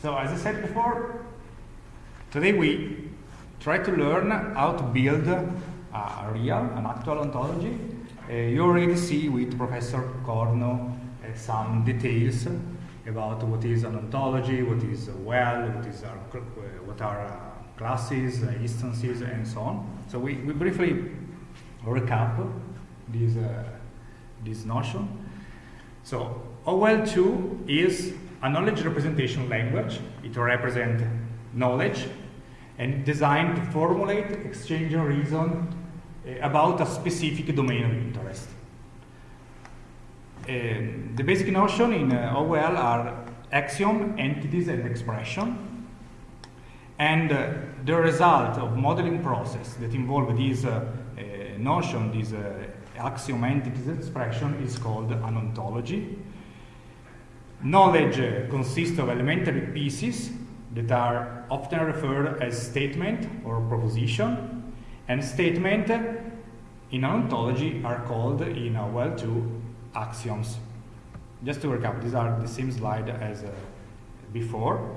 So as I said before, today we try to learn how to build a real, an actual ontology. Uh, you already see with Professor Corno uh, some details about what is an ontology, what is a well, what is our, uh, what are uh, classes, uh, instances, and so on. So we, we briefly recap this, uh, this notion. So OWL 2 is a knowledge representation language. It represents knowledge and designed to formulate, exchange, and reason uh, about a specific domain of interest. Uh, the basic notion in uh, are axiom, entities, and expression. And uh, the result of modeling process that involve uh, notion, this axiom, entities, expression is called an ontology. Knowledge consists of elementary pieces that are often referred as statement or proposition, and statement in ontology are called in OWL 2 axioms. Just to recap, these are the same slide as uh, before.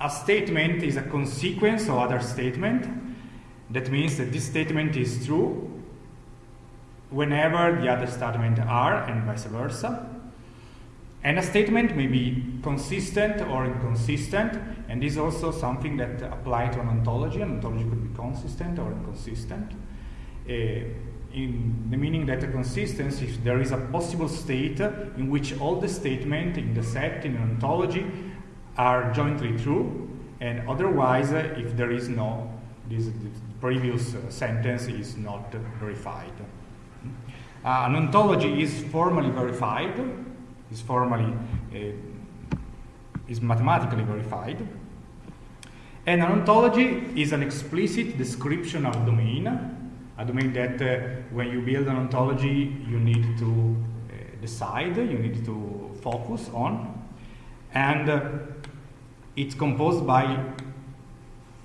A statement is a consequence of other statement. That means that this statement is true whenever the other statement are and vice versa. And a statement may be consistent or inconsistent, and this is also something that applies to an ontology. An ontology could be consistent or inconsistent. Uh, in the meaning that a consistency, if there is a possible state in which all the statements in the set in an ontology are jointly true, and otherwise, uh, if there is no, this, previous uh, sentence is not verified. Uh, an ontology is formally verified is formally, uh, is mathematically verified. And an ontology is an explicit description of domain, a domain that uh, when you build an ontology you need to uh, decide, you need to focus on. And uh, it's composed by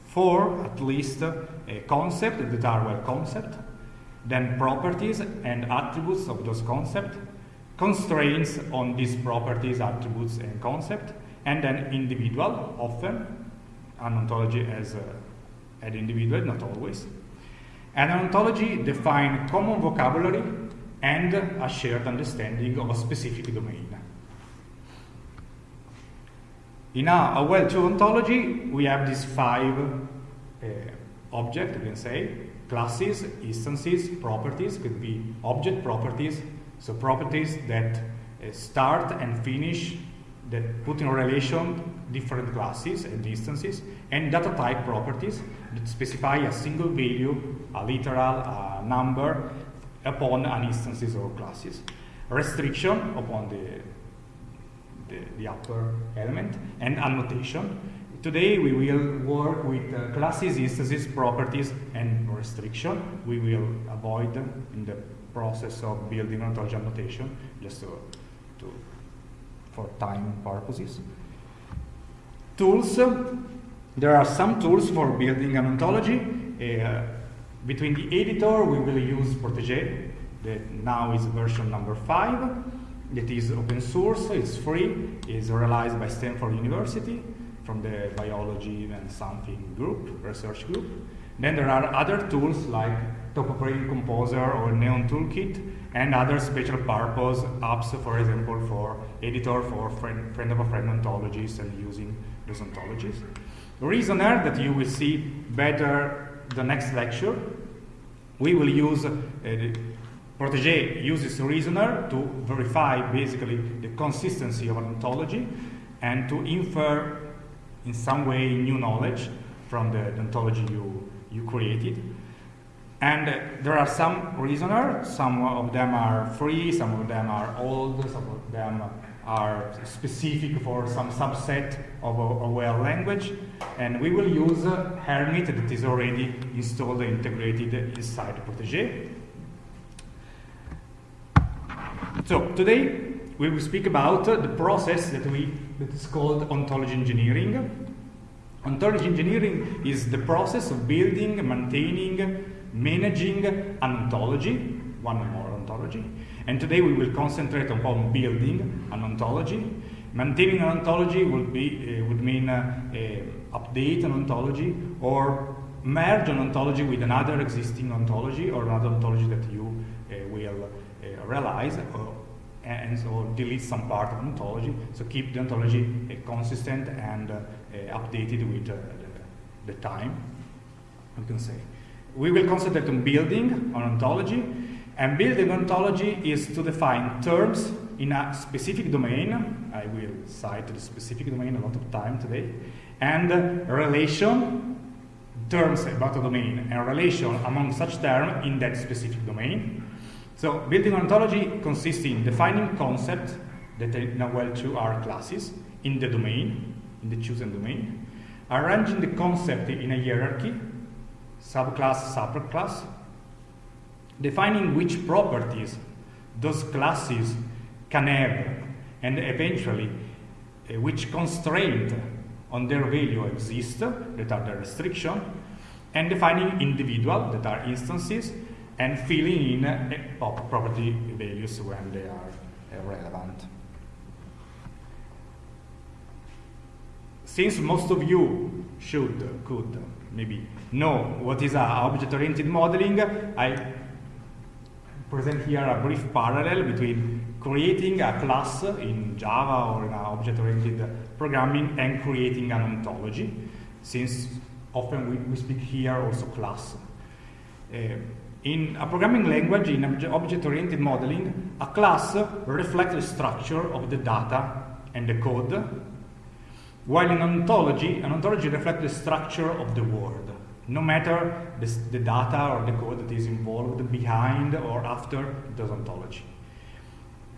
four, at least, uh, concepts that are well concepts, then properties and attributes of those concepts, constraints on these properties, attributes, and concept, and then individual, often, an ontology as an individual, not always. An ontology defines common vocabulary and a shared understanding of a specific domain. In a, OWL 2 ontology, we have these five uh, objects, you can say, classes, instances, properties, could be object properties, so properties that uh, start and finish, that put in relation different classes and instances, and data type properties that specify a single value, a literal, a number, upon an instances or classes. Restriction upon the, the, the upper element, and annotation. Today we will work with uh, classes, instances, properties, and restriction. We will avoid them in the process of building an ontology annotation, just to, to, for time purposes. Tools. There are some tools for building an ontology. Uh, between the editor, we will use Protege, that now is version number five. That is open source, it's free, it's realized by Stanford University from the biology and something group, research group. Then there are other tools like TopBraid Composer or Neon Toolkit and other special purpose apps, for example, for editor for friend, friend of a friend ontologies and using those ontologies. Reasoner that you will see better the next lecture. We will use uh, Protege uses Reasoner to verify basically the consistency of an ontology and to infer in some way new knowledge from the, the ontology you, you created. And uh, there are some reasoners, some of them are free, some of them are old, some of them are specific for some subset of a, OWL language. And we will use uh, Hermit that is already installed and integrated inside Protege. So today we will speak about uh, the process that we that is called ontology engineering. Ontology engineering is the process of building, maintaining, managing an ontology, one or more ontology. And today we will concentrate upon building an ontology. Maintaining an ontology would, be, uh, would mean uh, update an ontology or merge an ontology with another existing ontology or another ontology that you uh, will uh, realize or, and so delete some part of an ontology. So keep the ontology consistent and updated with the, the time, you can say. We will concentrate on building an ontology and building ontology is to define terms in a specific domain. I will cite the specific domain a lot of time today. And relation, terms about a domain, and relation among such terms in that specific domain. So building ontology consists in defining concepts that in OWL 2 are classes in the domain, in the chosen domain, arranging the concept in a hierarchy, subclass, subclass, defining which properties those classes can have and eventually uh, which constraint on their value exist that are the restriction and defining individual that are instances and filling in uh, property values when they are uh, relevant. Since most of you should, could, maybe know what is object-oriented modeling, I present here a brief parallel between creating a class in Java or in object-oriented programming and creating an ontology, since often we, we speak here also class. Uh, in a programming language, in object-oriented modeling, a class reflects the structure of the data and the code, while in ontology, an ontology reflects the structure of the world, no matter this, the data or the code that is involved behind or after the ontology.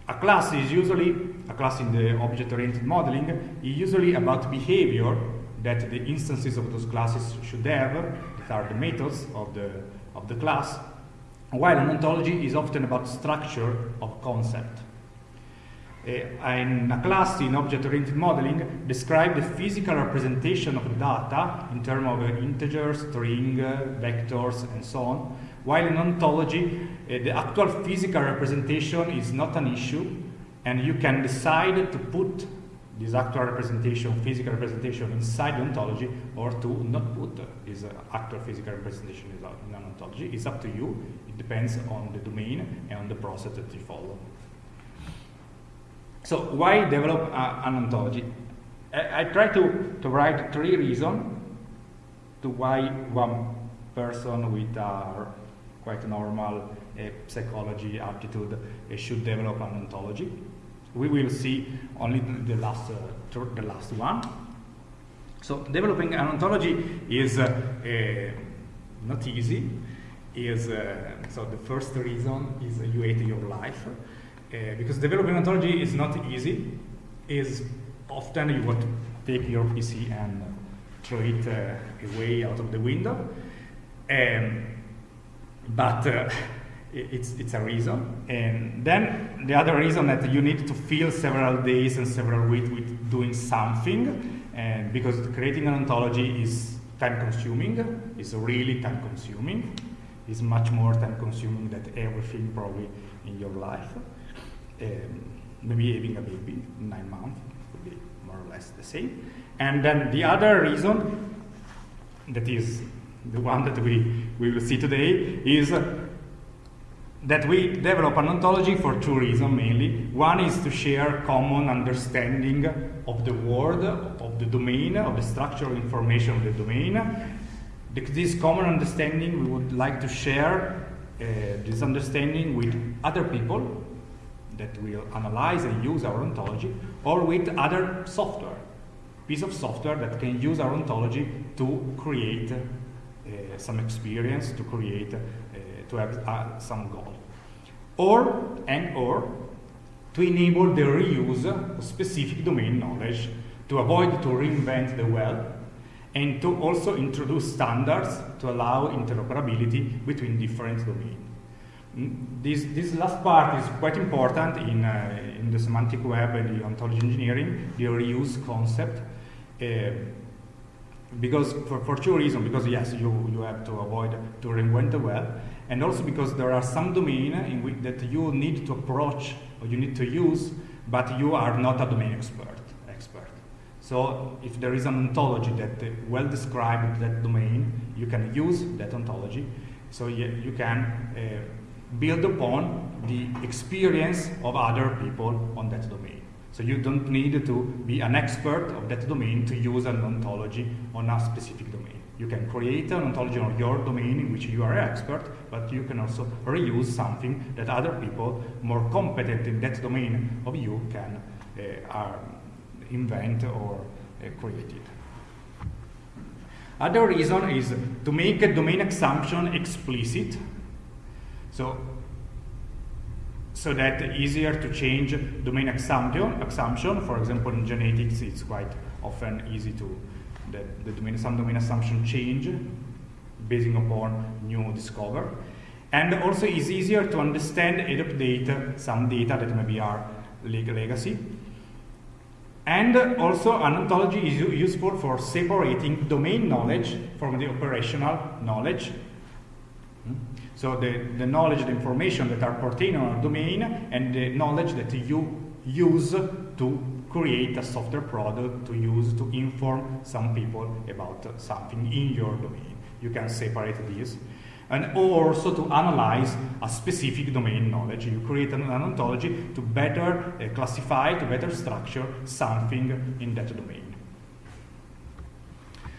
A class is usually, a class in the object-oriented modeling, is usually about behavior that the instances of those classes should have, that are the methods of the, of the class, while an ontology is often about structure of concept. Uh, in a class in object-oriented modeling describe the physical representation of the data in terms of integers, string, vectors, and so on, while in ontology, the actual physical representation is not an issue, and you can decide to put this actual representation, physical representation inside the ontology or to not put this actual physical representation in an ontology. It's up to you. It depends on the domain and on the process that you follow. So why develop an ontology? I, I try to, to write three reasons to why one person with a quite normal uh, psychology aptitude uh, should develop an ontology. We will see only the last, uh, the last one. So developing an ontology is uh, uh, not easy. Is uh, so the first reason is you hate your life. Uh, because developing ontology is not easy. Is often you want to take your PC and throw it uh, away out of the window. Um, but uh, it's, it's a reason. And then the other reason that you need to fill several days and several weeks with doing something, and because creating an ontology is time consuming, is really time consuming, is much more time consuming than everything probably in your life um, maybe having a baby, nine months, would be more or less the same. And then the other reason, that is the one that we, we will see today, is that we develop an ontology for two reasons mainly. One is to share common understanding of the world, of the domain, of the structural information of the domain. This common understanding, we would like to share uh, this understanding with other people that will analyze and use our ontology, or with other software, piece of software that can use our ontology to create uh, some experience, to create, uh, to have uh, some goal. Or, and or, to enable the reuse of specific domain knowledge, to avoid to reinvent the wheel, and to also introduce standards to allow interoperability between different domains. This, this last part is quite important in, uh, in the semantic web and the ontology engineering, the reuse concept. Uh, because for, for two reasons, because yes, you, you have to avoid to reinvent the web, and also because there are some domains in which that you need to approach or you need to use but you are not a domain expert. expert. So if there is an ontology that uh, well described that domain, you can use that ontology. So you, you can uh, build upon the experience of other people on that domain. So you don't need to be an expert of that domain to use an ontology on a specific domain. You can create an ontology on your domain in which you are an expert, but you can also reuse something that other people more competent in that domain of you can uh, invent or uh, create it. Other reason is to make a domain assumption explicit. So so that easier to change domain assumption. Assumption, for example, in genetics, it's quite often easy to that the domain, some domain assumption change basing upon new discover. And also it's easier to understand and update some data that maybe are legacy. And also an ontology is useful for separating domain knowledge from the operational knowledge. So the, the knowledge, the information that are pertaining on a domain and the knowledge that you use to create a software product to use to inform some people about something in your domain. You can separate these. And also to analyze a specific domain knowledge. You create an, an ontology to better uh, classify, to better structure something in that domain.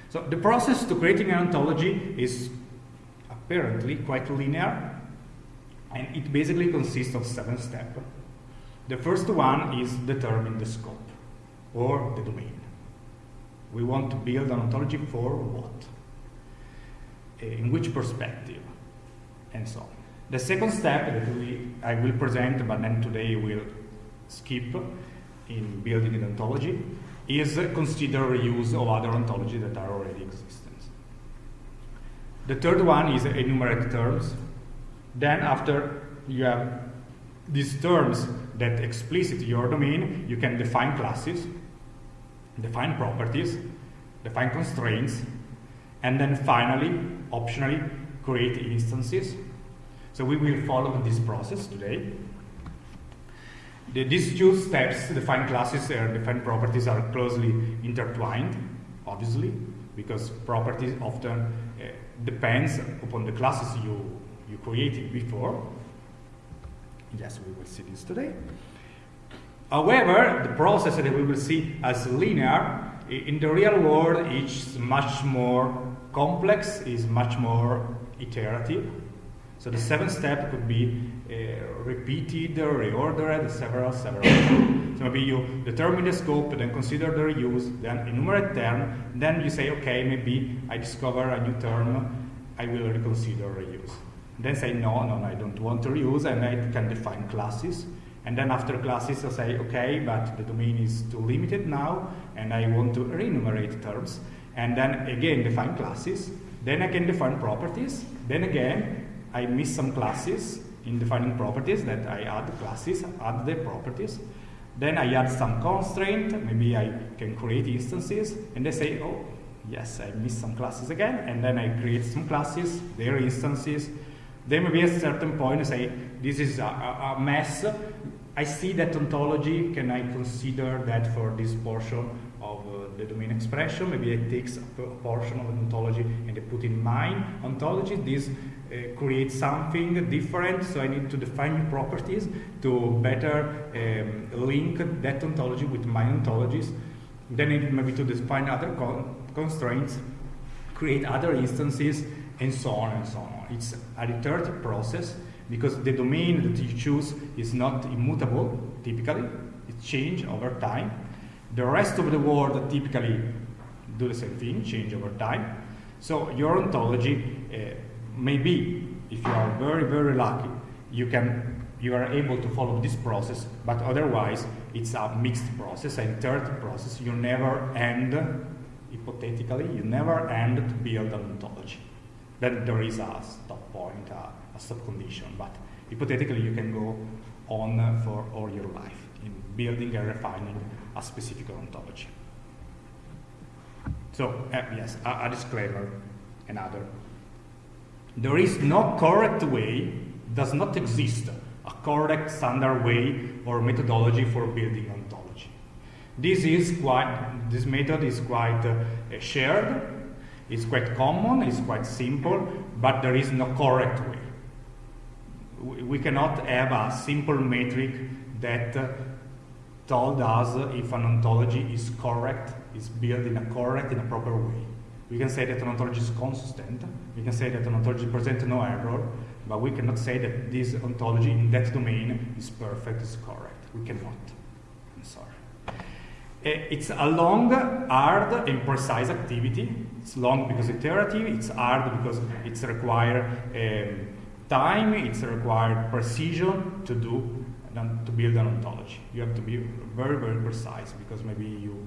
So the process to creating an ontology is apparently quite linear, and it basically consists of seven steps. The first one is determine the scope or the domain. We want to build an ontology for what? Eh, in which perspective? And so on. The second step that we, I will present, but then today we'll skip in building an ontology, is consider reuse of other ontologies that are already existent. The third one is enumerate terms. Then after you have these terms that explicit your domain, you can define classes define properties, define constraints, and then finally, optionally, create instances. So we will follow this process today. The, these two steps, define classes and define properties, are closely intertwined, obviously, because properties often depends upon the classes you, you created before. Yes, we will see this today. However, the process that we will see as linear, in the real world, it's much more complex, is much more iterative. So the seventh step could be Uh, repeated, reordered several, several times. So maybe you determine the scope, then consider the reuse, then enumerate term, then you say, okay, maybe I discover a new term, I will reconsider reuse. Then say, no, no, no, I don't want to reuse, and I can define classes. And then after classes, I say, okay, but the domain is too limited now, and I want to re-enumerate terms. And then again, define classes. Then I can define properties. Then again, I miss some classes in defining properties that I add classes, add the properties. Then I add some constraint, maybe I can create instances, and they say, oh, yes, I missed some classes again, and then I create some classes, their instances. Then maybe at a certain point I say, this is a, a, mess, I see that ontology, can I consider that for this portion of uh, the domain expression? Maybe I take a portion of an ontology and I put in mine ontology. This uh, creates something different, so I need to define new properties to better um, link that ontology with my ontologies. Then I need maybe to define other con constraints, create other instances, and so on and so on. It's a iterative process because the domain that you choose is not immutable, typically, it changes over time. The rest of the world typically do the same thing, change over time. So your ontology uh, may be, if you are very, very lucky, you can you are able to follow this process, but otherwise it's a mixed process, a third process. You never end, hypothetically, you never end to build an ontology. Then there is a stop point, a, a subcondition, but hypothetically you can go on for all your life in building and refining a specific ontology. So, uh, yes, a, a disclaimer, another. There is no correct way, does not exist, a correct standard way or methodology for building ontology. This is quite, this method is quite uh, shared, it's quite common, it's quite simple, but there is no correct way. We cannot have a simple metric that uh, told us if an ontology is correct, is built in a correct, in a proper way. We can say that an ontology is consistent, we can say that an ontology presents no error, but we cannot say that this ontology in that domain is perfect, is correct. We cannot. I'm sorry. Eh, it's a long, hard, and precise activity. It's long because it's iterative, it's hard because it's required um, time, it's required precision to do to build an ontology. You have to be very, very precise because maybe you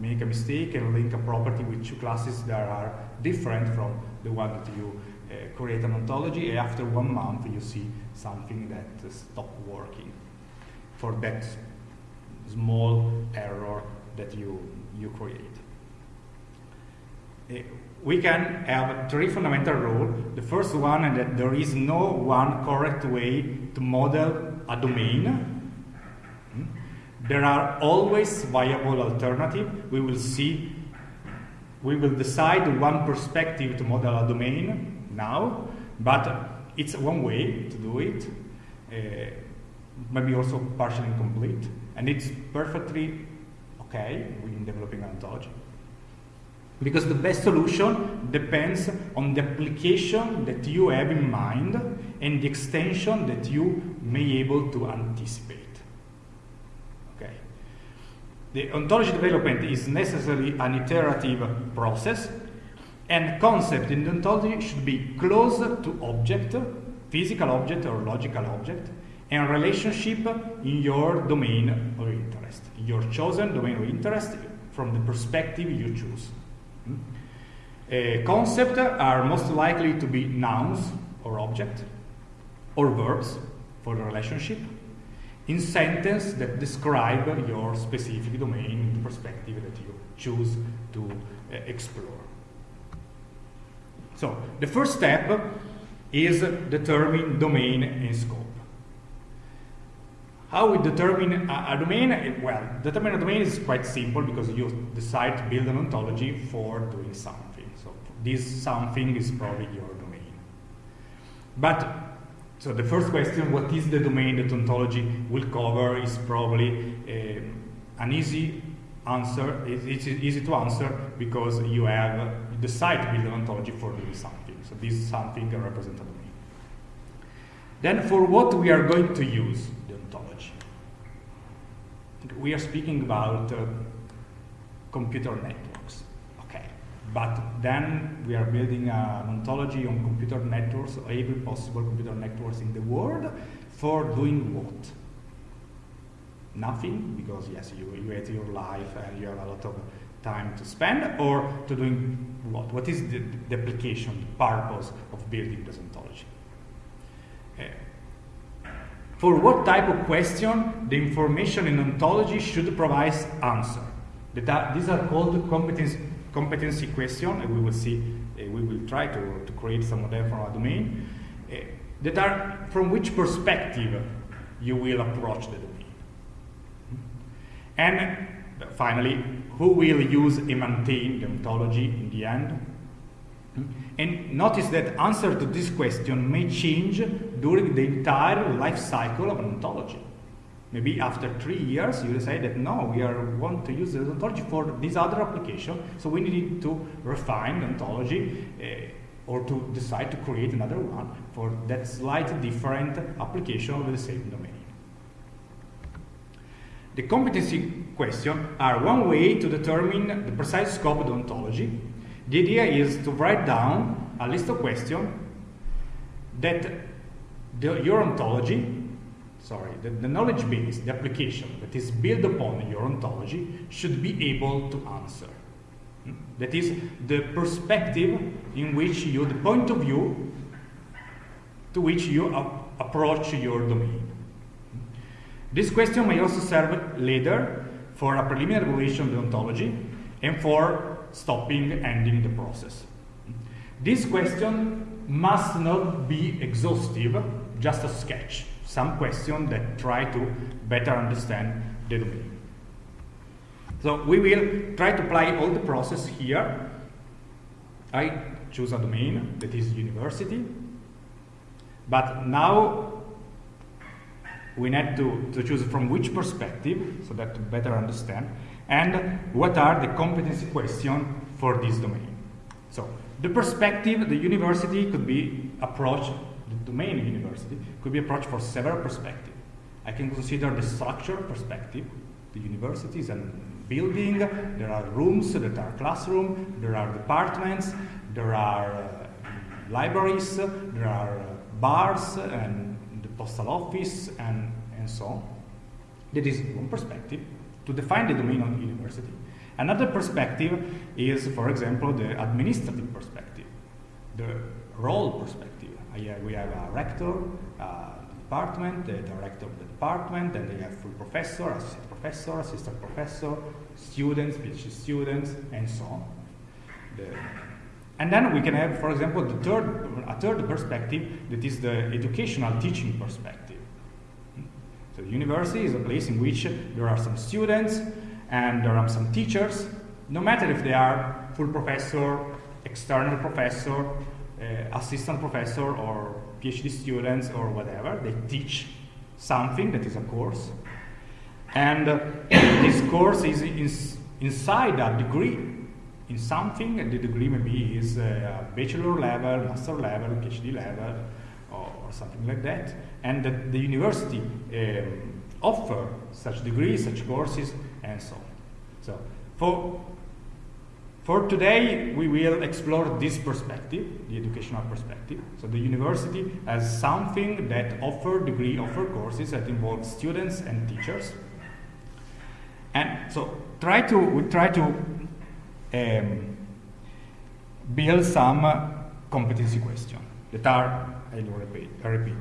make a mistake and link a property with two classes that are different from the one that you uh, create an ontology, and after one month you see something that uh, stopped working for that small error that you, you create. Uh, we can have three fundamental rules. The first one is that there is no one correct way to model a domain. There are always viable alternatives. We will see, we will decide one perspective to model a domain, now, but it's one way to do it, uh, maybe also partially incomplete, and it's perfectly okay in developing ontology. Because the best solution depends on the application that you have in mind and the extension that you may able to anticipate. Okay. The ontology development is necessarily an iterative process and concept in ontology should be close to object, physical object or logical object, and relationship in your domain of interest, your chosen domain of interest from the perspective you choose. Hmm? Uh, concepts are most likely to be nouns or object, or verbs for the relationship, in sentence that describe your specific domain, the perspective that you choose to uh, explore. So the first step is determine domain and scope. How we determine a, a, domain? Well, determine a domain is quite simple because you decide to build an ontology for doing something. So this something is probably your domain. But so the first question, what is the domain that ontology will cover, is probably uh, an easy answer. It's easy to answer because you have decide to build an ontology for doing something. So this is something represented domain. Then for what we are going to use the ontology. We are speaking about uh, computer networks. But then we are building an ontology on computer networks, every possible computer networks in the world, for doing what? Nothing, because yes, you, you hate your life and you have a lot of time to spend or to doing what? What is the, the application, the purpose of building this ontology? Uh, for what type of question the information in ontology should provide answer? That these are called competency, competency question, and we will see, uh, we will try to, to create some of them from our domain, uh, that are from which perspective you will approach the domain. And finally, who will use and maintain the ontology in the end? And notice that answer to this question may change during the entire life cycle of an ontology. Maybe after three years, you decide that no, we are want to use the ontology for this other application, so we need to refine the ontology uh, or to decide to create another one for that slightly different application of the same domain. The competency questions are one way to determine the precise scope of the ontology. The idea is to write down a list of questions that the, your ontology, sorry, the, the knowledge base, the application that is built upon your ontology should be able to answer. Hmm? That is the perspective in which you, the point of view to which you approach your domain. Hmm? This question may also serve later for a preliminary evaluation of the ontology and for stopping, ending the process. Hmm? This question must not be exhaustive just a sketch, some question that try to better understand the domain. So we will try to apply all the process here. I choose a domain that is university, but now we need to, to choose from which perspective, so that to better understand, and what are the competency questions for this domain. So the perspective, the university could be approached, domain university could be approached from several perspectives. I can consider the structure perspective, the university is a building, there are rooms that are classroom, there are departments, there are uh, libraries, there are uh, bars and the postal office and, and so on. That is one perspective to define the domain of the university. Another perspective is, for example, the administrative perspective, the role perspective. We have a rector, a department, the director of the department, then they have full professor, assistant professor, assistant professor, students, PhD students, and so on. The, and then we can have, for example, the third, a third perspective that is the educational teaching perspective. So the university is a place in which there are some students and there are some teachers, no matter if they are full professor, external professor, uh, assistant professor, or PhD students, or whatever, they teach something that is a course. And uh, this course is in, inside a degree in something, and the degree maybe is a bachelor level, master level, PhD level, or, or something like that. And the, the university um, offer such degrees, such courses, and so on. So for, for today, we will explore this perspective, the educational perspective. So the university has something that offer degree, offer courses that involve students and teachers. And so try to, we try to um, build some competency questions that are, I will repeat, I repeat.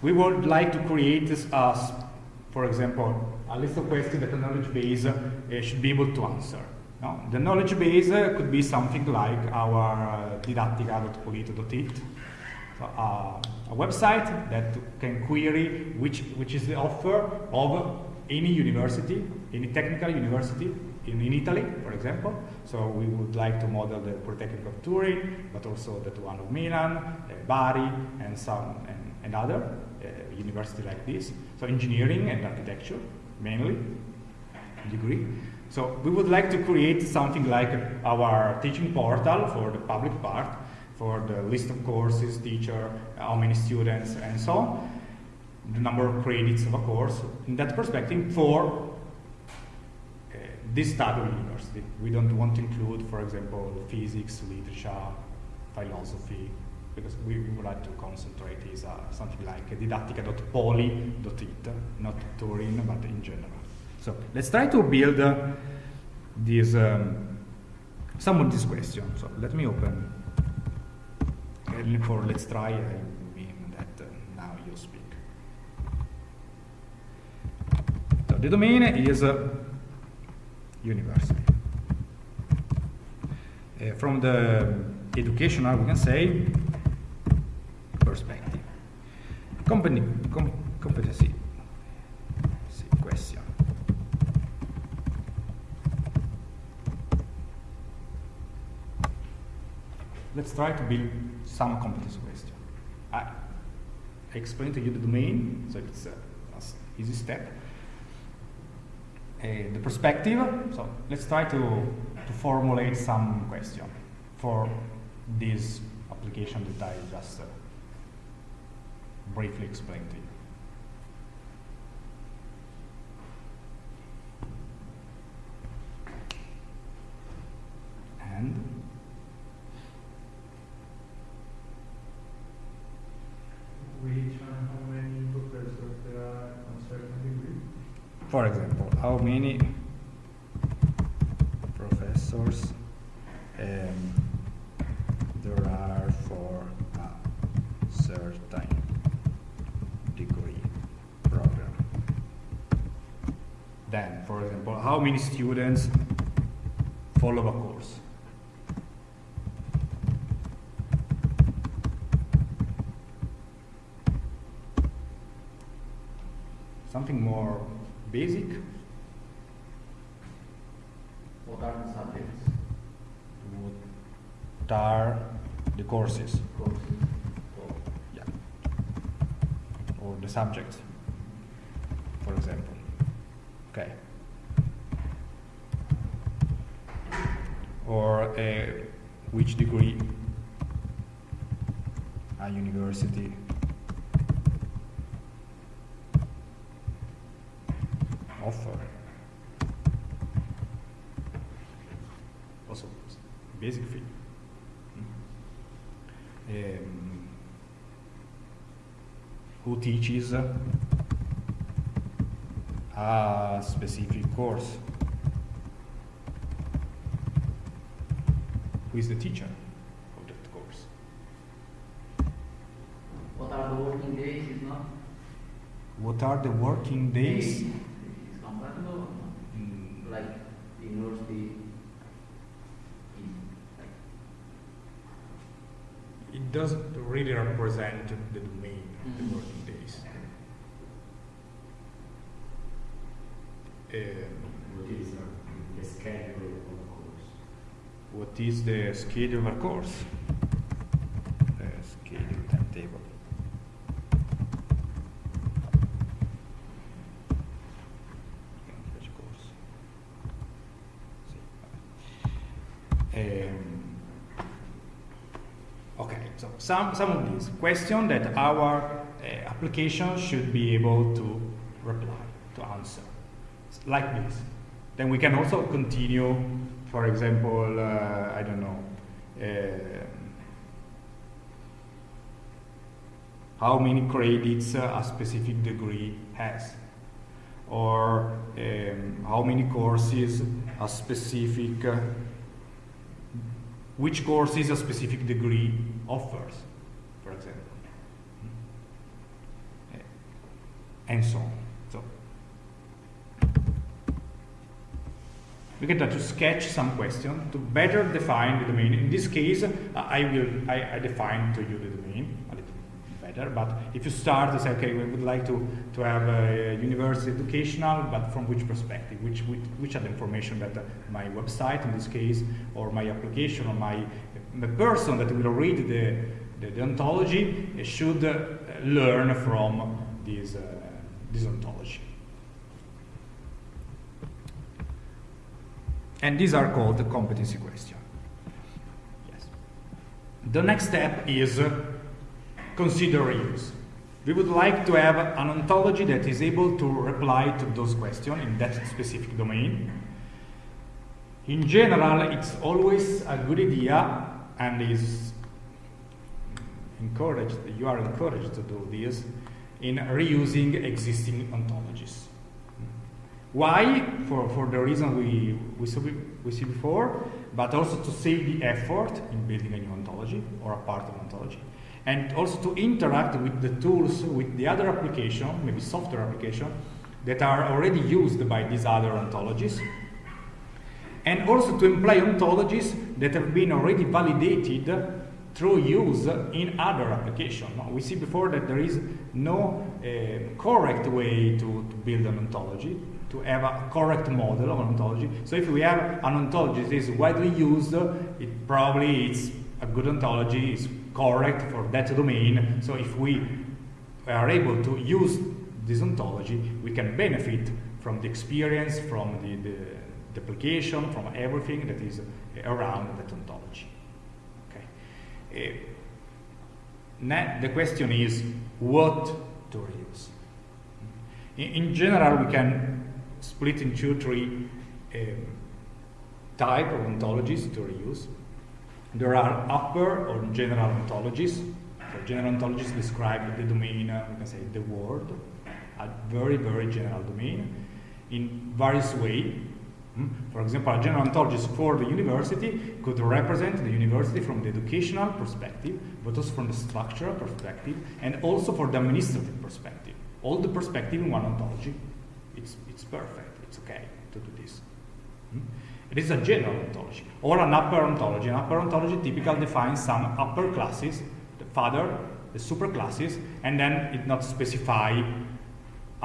We would like to create this, uh, for example, a list of questions that a knowledge base uh, should be able to answer. No? The knowledge base uh, could be something like our uh, so, uh, a website that can query which, which is the offer of any university, any technical university in, in Italy, for example. So we would like to model the Polytechnic of Turin, but also the one of Milan, uh, Bari, and some and, and other uh, university like this. So engineering and architecture mainly degree. So we would like to create something like our teaching portal for the public part, for the list of courses, teacher, how many students, and so on, the number of credits of a course. In that perspective, for uh, this type of university, we don't want to include, for example, physics, literature, philosophy, because we, would like to concentrate is uh, something like didattica.poli.it, not Turin, but in general. So let's try to build uh, this, um, some of these questions. So let me open, and for let's try, I mean that uh, now you speak. So the domain is uh, university. Uh, from the educational, we can say perspective. Company, com competency question. Let's try to build some competency question. I, I explained to you the domain, so it's an easy step. Uh, the perspective, so let's try to, to formulate some question for this application that I just uh, briefly explained to you. And which and how many professors there are on certain degree? For example, how many professors um, there are for a certain degree program. Then, for example, how many students follow a course? something more basic. What are the subjects? What are the courses? Courses? So, Yeah. Or the subjects, for example. Okay. Or uh, which degree a university offer. Also, basic thing. Um, who teaches a specific course? Who is the teacher of that course? what are the working days? Is not What are the working days? Is compatible or not? Mm, Like the university is like It doesn't really represent the domain of the Mhm. working days. Um, What is uh, the schedule of the course? What is the schedule of a course? The schedule timetable. Um, okay, so some, some of these questions that our uh, application should be able to reply, to answer, like this. Then we can also continue, for example, uh, I don't know, um how many credits uh, a specific degree has, or um, how many courses a specific, uh, which courses a specific degree offers, for example, Uh, and so on. So we can try to sketch some question to better define the domain. In this case, uh, I will I, I define to you the domain a little better. But if you start to say, okay, we would like to, to have a university educational, but from which perspective? Which which, which are the information that uh, my website in this case, or my application, or my the person that will read the the, the ontology uh, should learn from this uh, this ontology. And these are called the competency question. Yes. The next step is uh, consider reuse. We would like to have an ontology that is able to reply to those questions in that specific domain. In general, it's always a good idea and is encouraged, you are encouraged to do this in reusing existing ontologies. Why? For, for the reason we, we, saw, we see before, but also to save the effort in building a new ontology or a part of ontology. And also to interact with the tools, with the other application, maybe software application, that are already used by these other ontologies. And also to employ ontologies that have been already validated through use in other applications. We see before that there is no uh, correct way to, to build an ontology, to have a correct model of an ontology. So if we have an ontology that is widely used, it probably is a good ontology, it's correct for that domain. So if we are able to use this ontology, we can benefit from the experience, from the, the, the application, from everything that is around that ontology. Okay. Uh, na- the question is what to reuse. In, in general, we can split into three um, type of ontologies to reuse. There are upper or general ontologies. So general ontologies describe the domain, uh, we can say the world, a very, very general domain in various ways. For example, a general ontologist for the university could represent the university from the educational perspective, but also from the structural perspective, and also for the administrative perspective. All the perspective in one ontology, it's, it's perfect, it's okay to do this. Hmm? It is a general ontology, or an upper ontology. An upper ontology typically defines some upper classes, the father, the superclasses, and then it not specify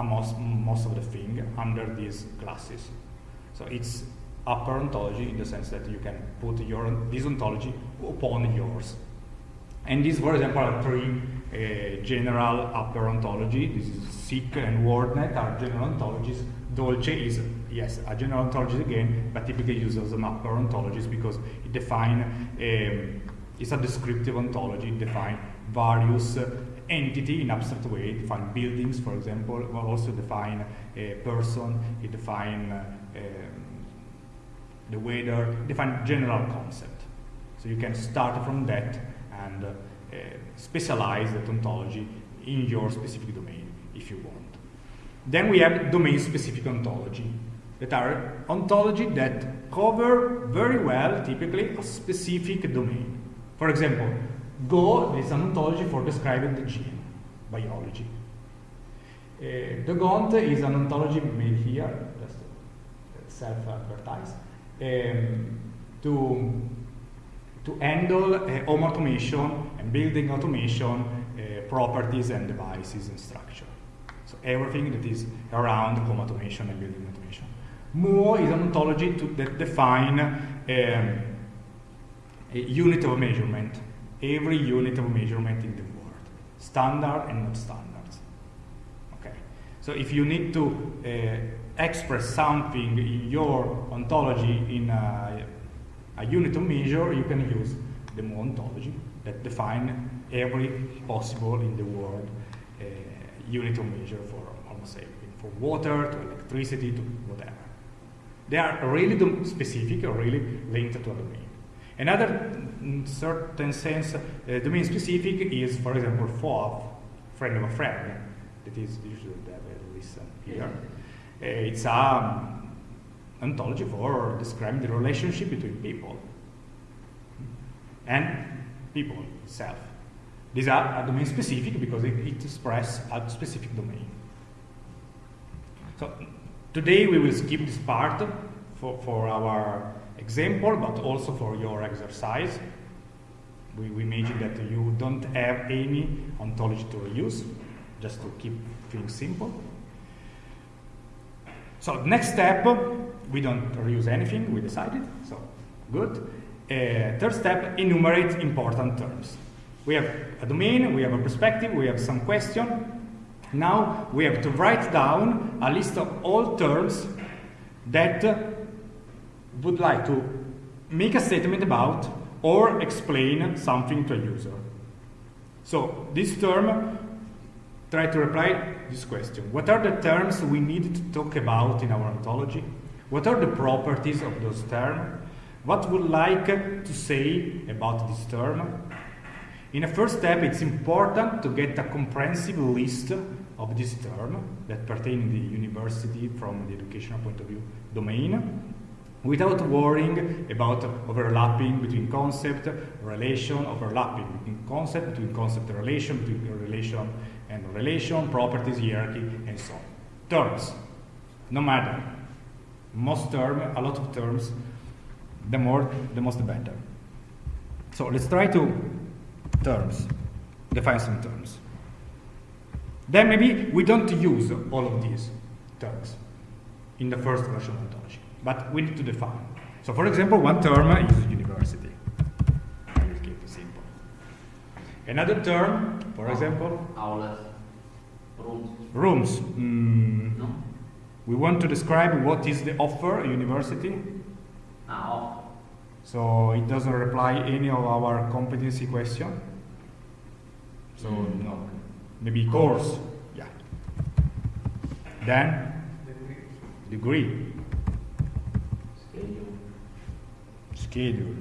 most, most of the thing under these classes. So it's upper ontology in the sense that you can put your this ontology upon yours. And these, for example, are three general upper ontology. This is Cyc and WordNet are general ontologies. Dolce is, yes, a general ontology again, but typically used as an upper ontologies because it define, um, it's a descriptive ontology, it define various uh, entity in abstract way, it define buildings, for example, but also define a person, it define uh, um, the weather, define general concept. So you can start from that and uh, specialize that ontology in your specific domain if you want. Then we have domain-specific ontology that are ontology that cover very well, typically, a specific domain. For example, Go is an ontology for describing the gene, biology. Uh, DogOnt is an ontology made here, just self-advertised, um, to to handle uh, home automation and building automation uh, properties and devices and structure. So everything that is around home automation and building automation. Mo is an ontology to, that define um, a unit of measurement, every unit of measurement in the world, standard and not standards. Okay. So if you need to uh, express something in your ontology in a a unit of measure, you can use the ontology that define every possible in the world uh, unit of measure for almost everything, from water to electricity to whatever. They are really specific or really linked to a domain. Another in certain sense uh, domain specific is, for example, FOAF, friend of a friend, that is usually listen here. Uh, it's a um, ontology for describing the relationship between people and people itself. These are domain specific because it, it expresses a specific domain. So today we will skip this part for, for our example, but also for your exercise. We, we imagine that you don't have any ontology to reuse, just to keep things simple. So next step, we don't reuse anything, we decided, so good. Uh, third step, enumerate important terms. We have a domain, we have a perspective, we have some question. Now we have to write down a list of all terms that would like to make a statement about or explain something to a user. So this term, try to reply this question. What are the terms we need to talk about in our ontology? What are the properties of those terms? What would like to say about this term? In a first step, it's important to get a comprehensive list of this term that pertain to the university from the educational point of view domain without worrying about overlapping between concept, relation, overlapping between concept, between concept relation, between relation and relation, properties, hierarchy, and so on. Terms, no matter. Most term, a lot of terms, the more, the most the better. So let's try to terms, define some terms. Then maybe we don't use all of these terms in the first version of ontology, but we need to define. So for example, one term is university. I will keep it simple. Another term, for example, Aulas, rooms, rooms. Mm, no? We want to describe what is the offer a university. Ah. So it doesn't reply any of our competency question. So Mm. no, maybe course. Yeah. Then degree, Schedule. schedule,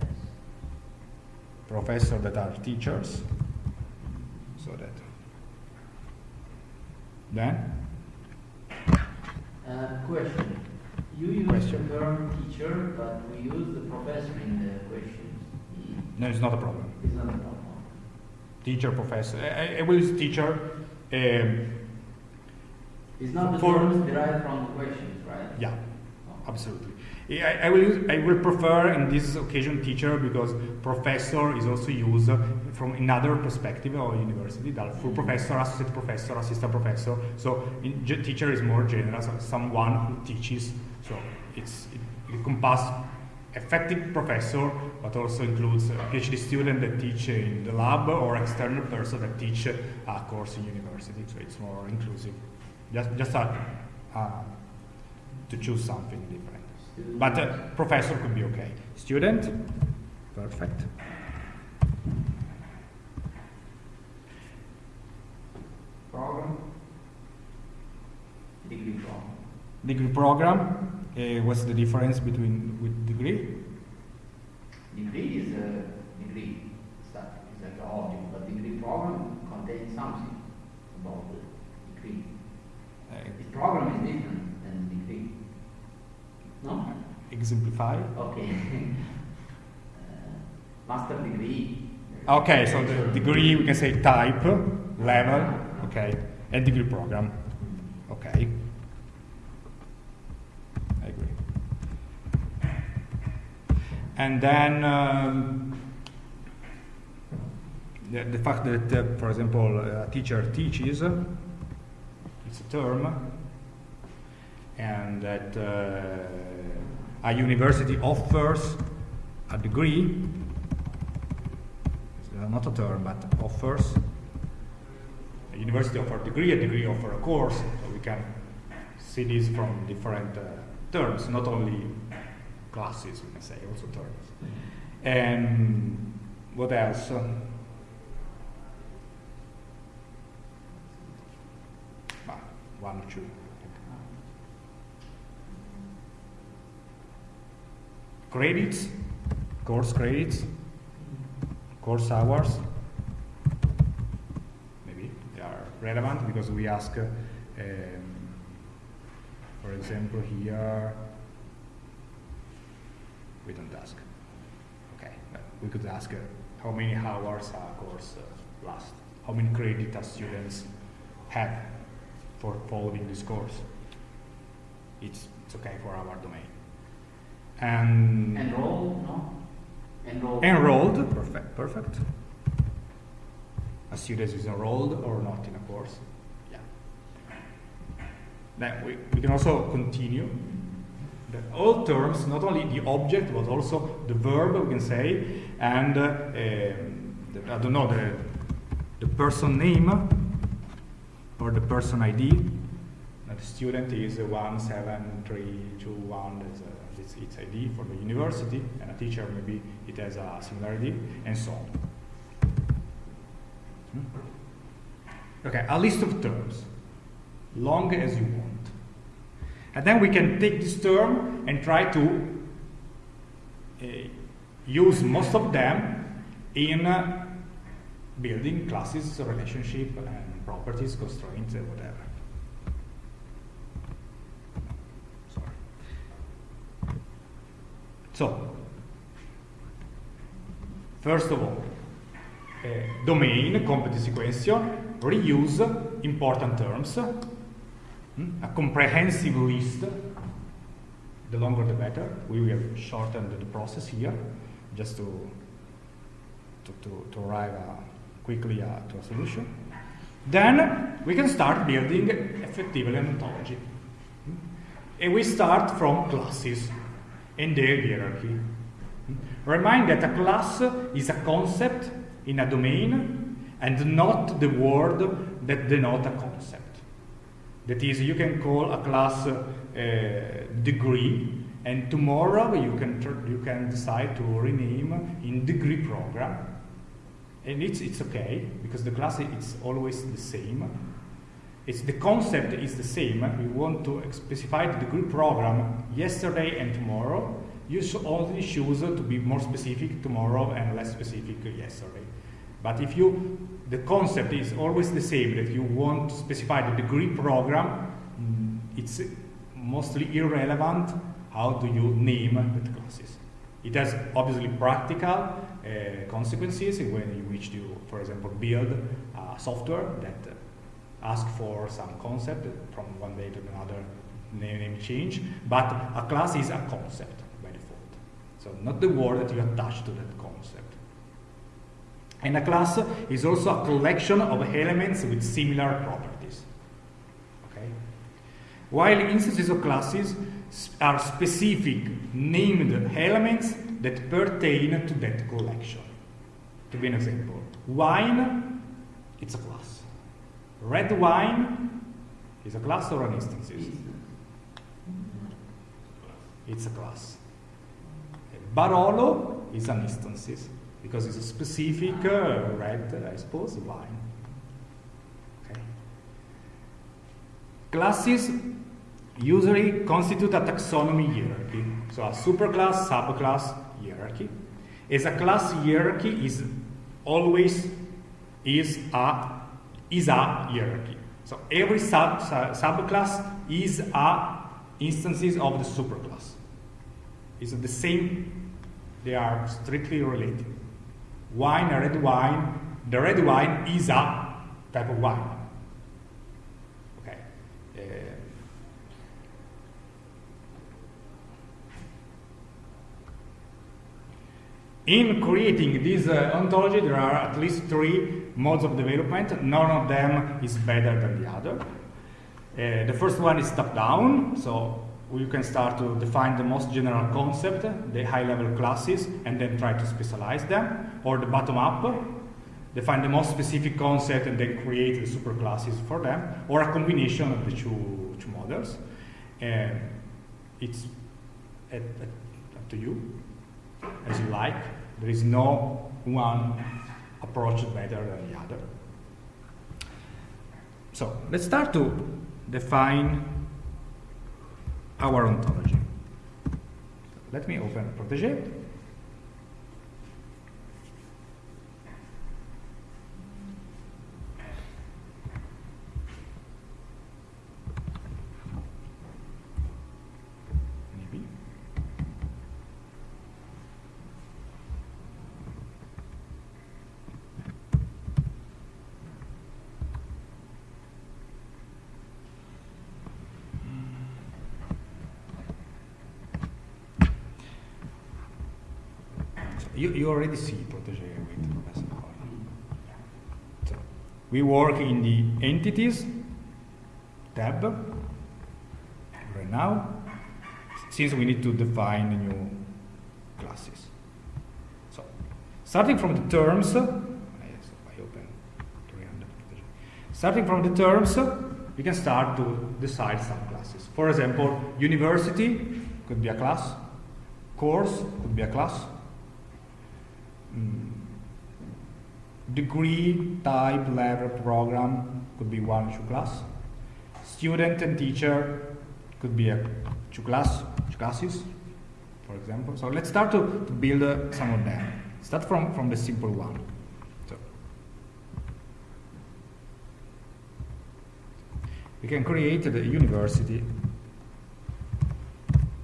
Yes. professor that are teachers. So that. Then Uh, question. You use Question. the term teacher, but we use the professor in the questions. no, it's not a problem. It's not a problem. Teacher, professor. I, I will use teacher. Um, It's not the For- terms derived from the questions, right? yeah. Oh. Absolutely. I, I will use, I will prefer in this occasion teacher because professor is also used from another perspective of university. That full professor, associate professor, assistant professor. So in, teacher is more general, so someone who teaches. So it's it, it encompasses effective professor, but also includes a PhD student that teach in the lab or external person that teach a course in university. So it's more inclusive. Just just a, uh, to choose something different. But uh, professor could be okay. Student, perfect. Program. Degree program. Degree program. Uh, what's the difference between with degree? Degree is a degree stuff, it's like an object, but degree program contains something about the degree. Uh, The program is different than degree. No? Exemplify. Okay. uh, master degree. Okay, so the degree we can say type, level, okay, and degree program. Okay. I agree. And then um, the, the fact that, uh, for example, a teacher teaches, it's a term, and that uh, a university offers a degree, uh, not a term, but offers. A university offers a degree, a degree offers a course, so we can see this from different uh, terms, not only classes, we can say, also terms. And what else? Ah, one or two. Credits, course credits, course hours. Maybe they are relevant because we ask, um, for example, here, we don't ask. Okay, we could ask uh, how many hours a course uh, lasts, how many credits students have for following this course. It's, it's okay for our domain. And Enroll, no? Enroll. enrolled, perfect, perfect. A student is enrolled or not in a course. Yeah. Then we, we can also continue. The all terms, not only the object, but also the verb, we can say, and uh, um, the, I don't know, the, the person name or the person ID. The student is uh, 17321, that's, uh, it's its ID for the university, and a teacher maybe it has a similar ID, and so on. Hmm? Okay, a list of terms, long as you want. And then we can take this term and try to uh, use most of them in uh, building classes, relationship, and properties, constraints, and whatever. Sorry. So, first of all, uh, domain, competency question, reuse important terms, hmm, a comprehensive list, the longer the better. We will shorten the process here just to, to, to, to arrive uh, quickly uh, to a solution. Then we can start building effectively an ontology. Hmm? And we start from classes and their hierarchy. Remind that a class is a concept in a domain and not the word that denote a concept. That is, you can call a class uh, degree, and tomorrow you can you can decide to rename in degree program, and it's it's okay because the class is always the same. It's the concept is the same. We want to specify the degree program yesterday and tomorrow. You should only choose to be more specific tomorrow and less specific yesterday. But if you, the concept is always the same, that you want to specify the degree program, mm, it's mostly irrelevant how do you name the classes. It has obviously practical uh, consequences when you wish to, for example, build software that uh, ask for some concept from one day to another name, change, but a class is a concept by default. So not the word that you attach to that concept. And a class is also a collection of elements with similar properties. Okay? While instances of classes are specific named elements that pertain to that collection. To be an example, wine, it's a class. Red wine is a class or an instance? It's a class. Barolo is an instance because it's a specific uh, red, I suppose, wine. Okay. Classes usually constitute a taxonomy hierarchy. So a superclass, subclass hierarchy. As a class hierarchy is always is a is a hierarchy. So every sub, sub subclass is a instances of the superclass. It's the same. They are strictly related. Wine, a red wine. The red wine is a type of wine. Okay. Uh, In creating this uh, ontology, there are at least three modes of development. None of them is better than the other. Uh, the first one is top-down, so you can start to define the most general concept, the high-level classes, and then try to specialize them. Or the bottom-up, define the most specific concept and then create the superclasses for them. Or a combination of the two, two models. Uh, it's at, at, up to you as you like. There is no one approach better than the other. So let's start to define our ontology. Let me open Protege. Maybe. You, already see Protege with Professor. So, we work in the entities tab right now, since we need to define new classes. So, starting from the terms, uh, 300 starting from the terms, uh, we can start to decide some classes. For example, university could be a class, course could be a class. Degree, type, level, program could be one two class. Student and teacher could be a two class, two classes, for example. So let's start to, to build uh, some of them. Start from, from the simple one. So we can create the university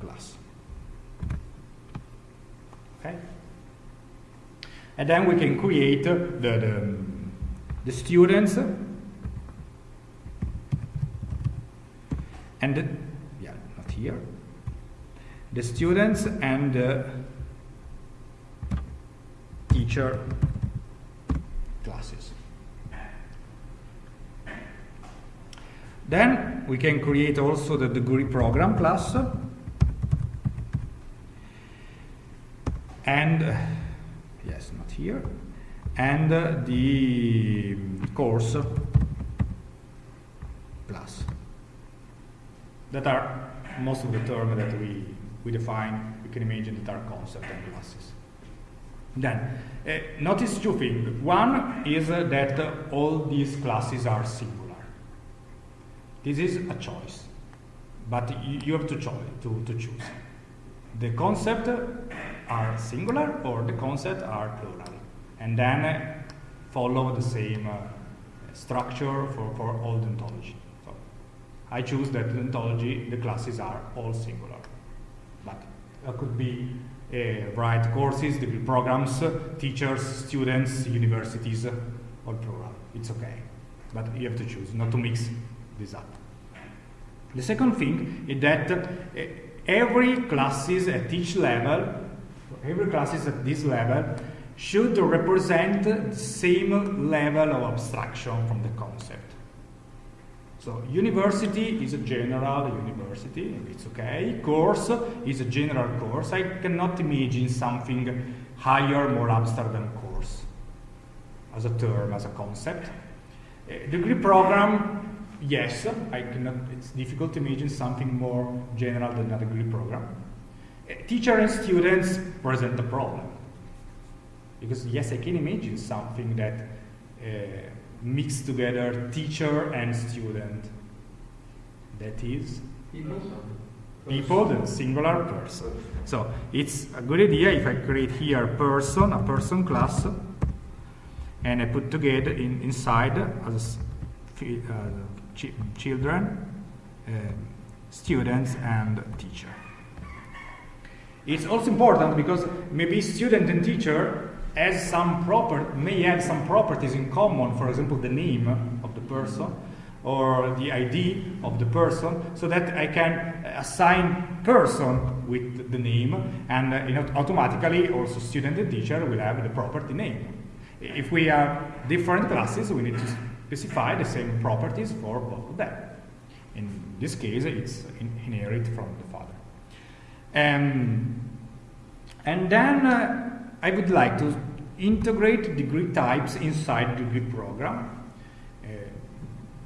class. Okay? And then we can create the, the, the students and the, yeah, not here. The students and the teacher classes. Then we can create also the degree program class and uh, yes, not here, and uh, the course plus. That are most of the terms that we, we define, we can imagine that are concepts and classes. Then, uh, notice two things. One is uh, that uh, all these classes are singular. This is a choice, but you, you have to, cho- to, to choose. The concept are singular or the concept are plural, and then uh, follow the same uh, structure for, for all the ontology. So I choose that the ontology, the classes are all singular, but it could be uh, write courses, degree programs, teachers, students, universities, all plural. It's okay, but you have to choose not to mix this up. The second thing is that uh, every classes at each level, every classes at this level should represent the same level of abstraction from the concept. So university is a general university, it's okay. Course is a general course. I cannot imagine something higher, more abstract than course as a term, as a concept. Uh, degree program, yes, I cannot, it's difficult to imagine something more general than a degree program. Teacher and students present a problem. Because yes, I can imagine something that uh, mix together teacher and student. That is people, people the singular person. So it's a good idea if I create here person, a person class, and I put together in, inside as uh, ch children, uh, students, and teacher. It's also important because maybe student and teacher has some proper may have some properties in common. For example, the name of the person or the ID of the person, so that I can assign person with the name, and uh, you know, automatically also student and teacher will have the property name. If we have different classes, we need to specify the same properties for both of them. In this case, it's in inherit from the. Um, and then uh, I would like to integrate degree types inside the degree program uh,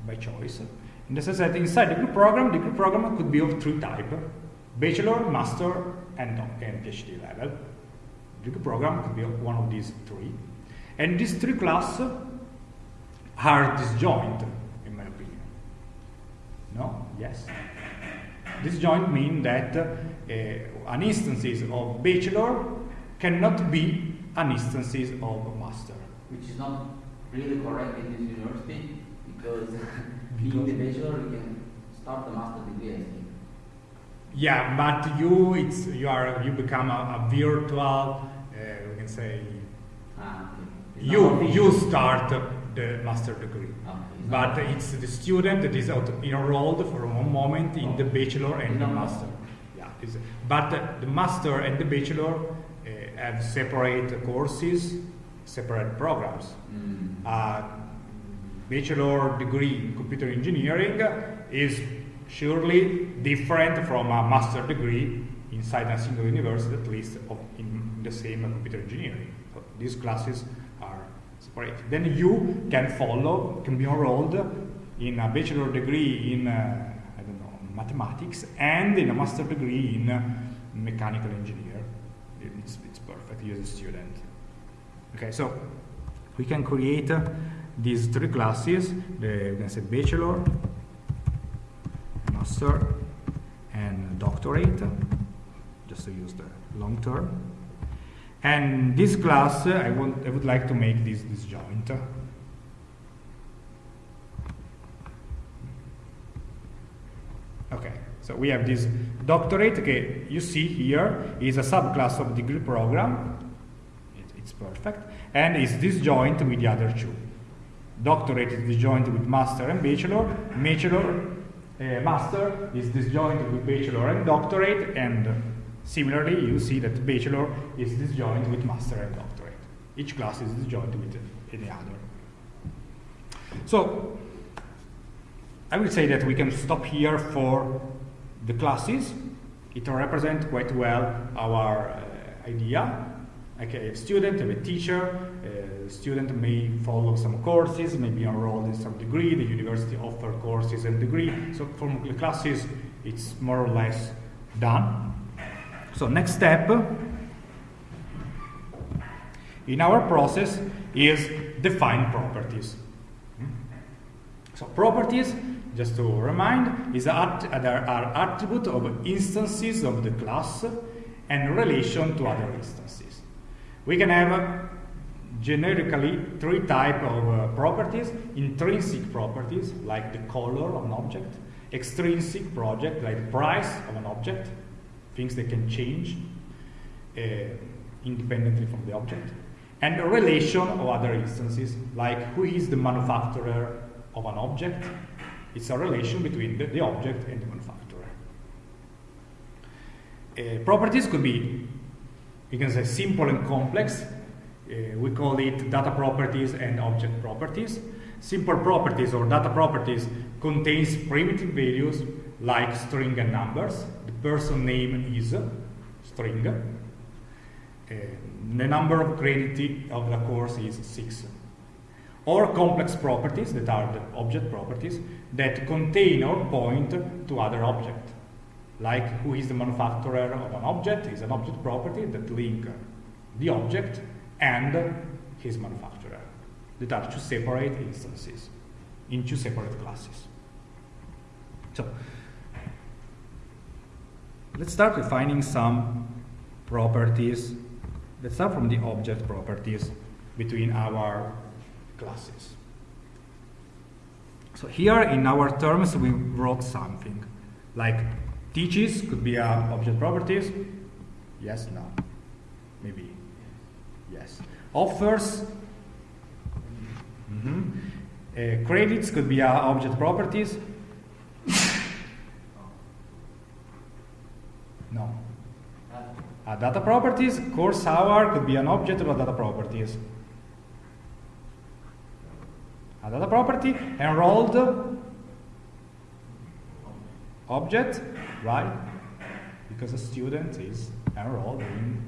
by choice. In the sense that inside degree program, degree program could be of three types: bachelor, master, and, and PhD level. Degree program could be one of these three. And these three classes are disjoint, in my opinion. No? Yes? Disjoint means that an instances of bachelor cannot be an instances of master. Which is not really correct in this university because being the bachelor you can start the master degree I think. Yeah, but you it's you are you become a, a virtual uh, we can say Ah, okay. You you start the master degree. Okay, it's But it's the student that is enrolled for one moment in the bachelor and the master. It's- but the master and the bachelor uh, have separate courses, separate programs. Mm. Uh, bachelor degree in computer engineering is surely different from a master degree inside a single university, at least of, in the same computer engineering. So these classes are separate. Then you can follow, can be enrolled in a bachelor degree in, uh, I don't know, mathematics and in a master degree in mechanical engineer. It's, it's perfect, you as a student. Okay, so we can create uh, these three classes, the, we can say bachelor, master, and doctorate, just to use the long term. And this class, uh, I, want, I would like to make this this disjoint. Okay, so we have this doctorate, okay, you see here is a subclass of degree program, it, it's perfect, and is disjoint with the other two. Doctorate is disjoint with master and bachelor, bachelor, uh, master is disjoint with bachelor and doctorate, and similarly you see that bachelor is disjoint with master and doctorate. Each class is disjoint with any other. So, I will say that we can stop here for the classes. It represents quite well our uh, idea. Okay, a student, a teacher, a student may follow some courses, may be enrolled in some degree, the university offer courses and degree. So for the classes, it's more or less done. So next step in our process is define properties. So properties, just to remind, is a, are, are attribute of instances of the class and relation to other instances. We can have uh, generically three type of uh, properties, intrinsic properties like the color of an object, extrinsic project like the price of an object, things that can change uh, independently from the object, and relation of other instances like who is the manufacturer of an object, It's a relation between the, the object and the manufacturer. Uh, properties could be, you can say, simple and complex. Uh, we call it data properties and object properties. Simple properties or data properties contains primitive values like string and numbers. The person name is string. Uh, the number of credit of the course is 6. Or complex properties that are the object properties that contain or point to other object. Like who is the manufacturer of an object is an object property that link the object and his manufacturer. That are two separate instances in two separate classes. So let's start defining some properties Let's start from the object properties between our classes. So here in our terms we wrote something like teaches could be a object properties. Yes, no, maybe. Yes. Offers. Mm -hmm. uh, credits could be a object properties. no. Uh, data properties, course hour could be an object of data properties. A data property, enrolled object, right? Because a student is enrolled in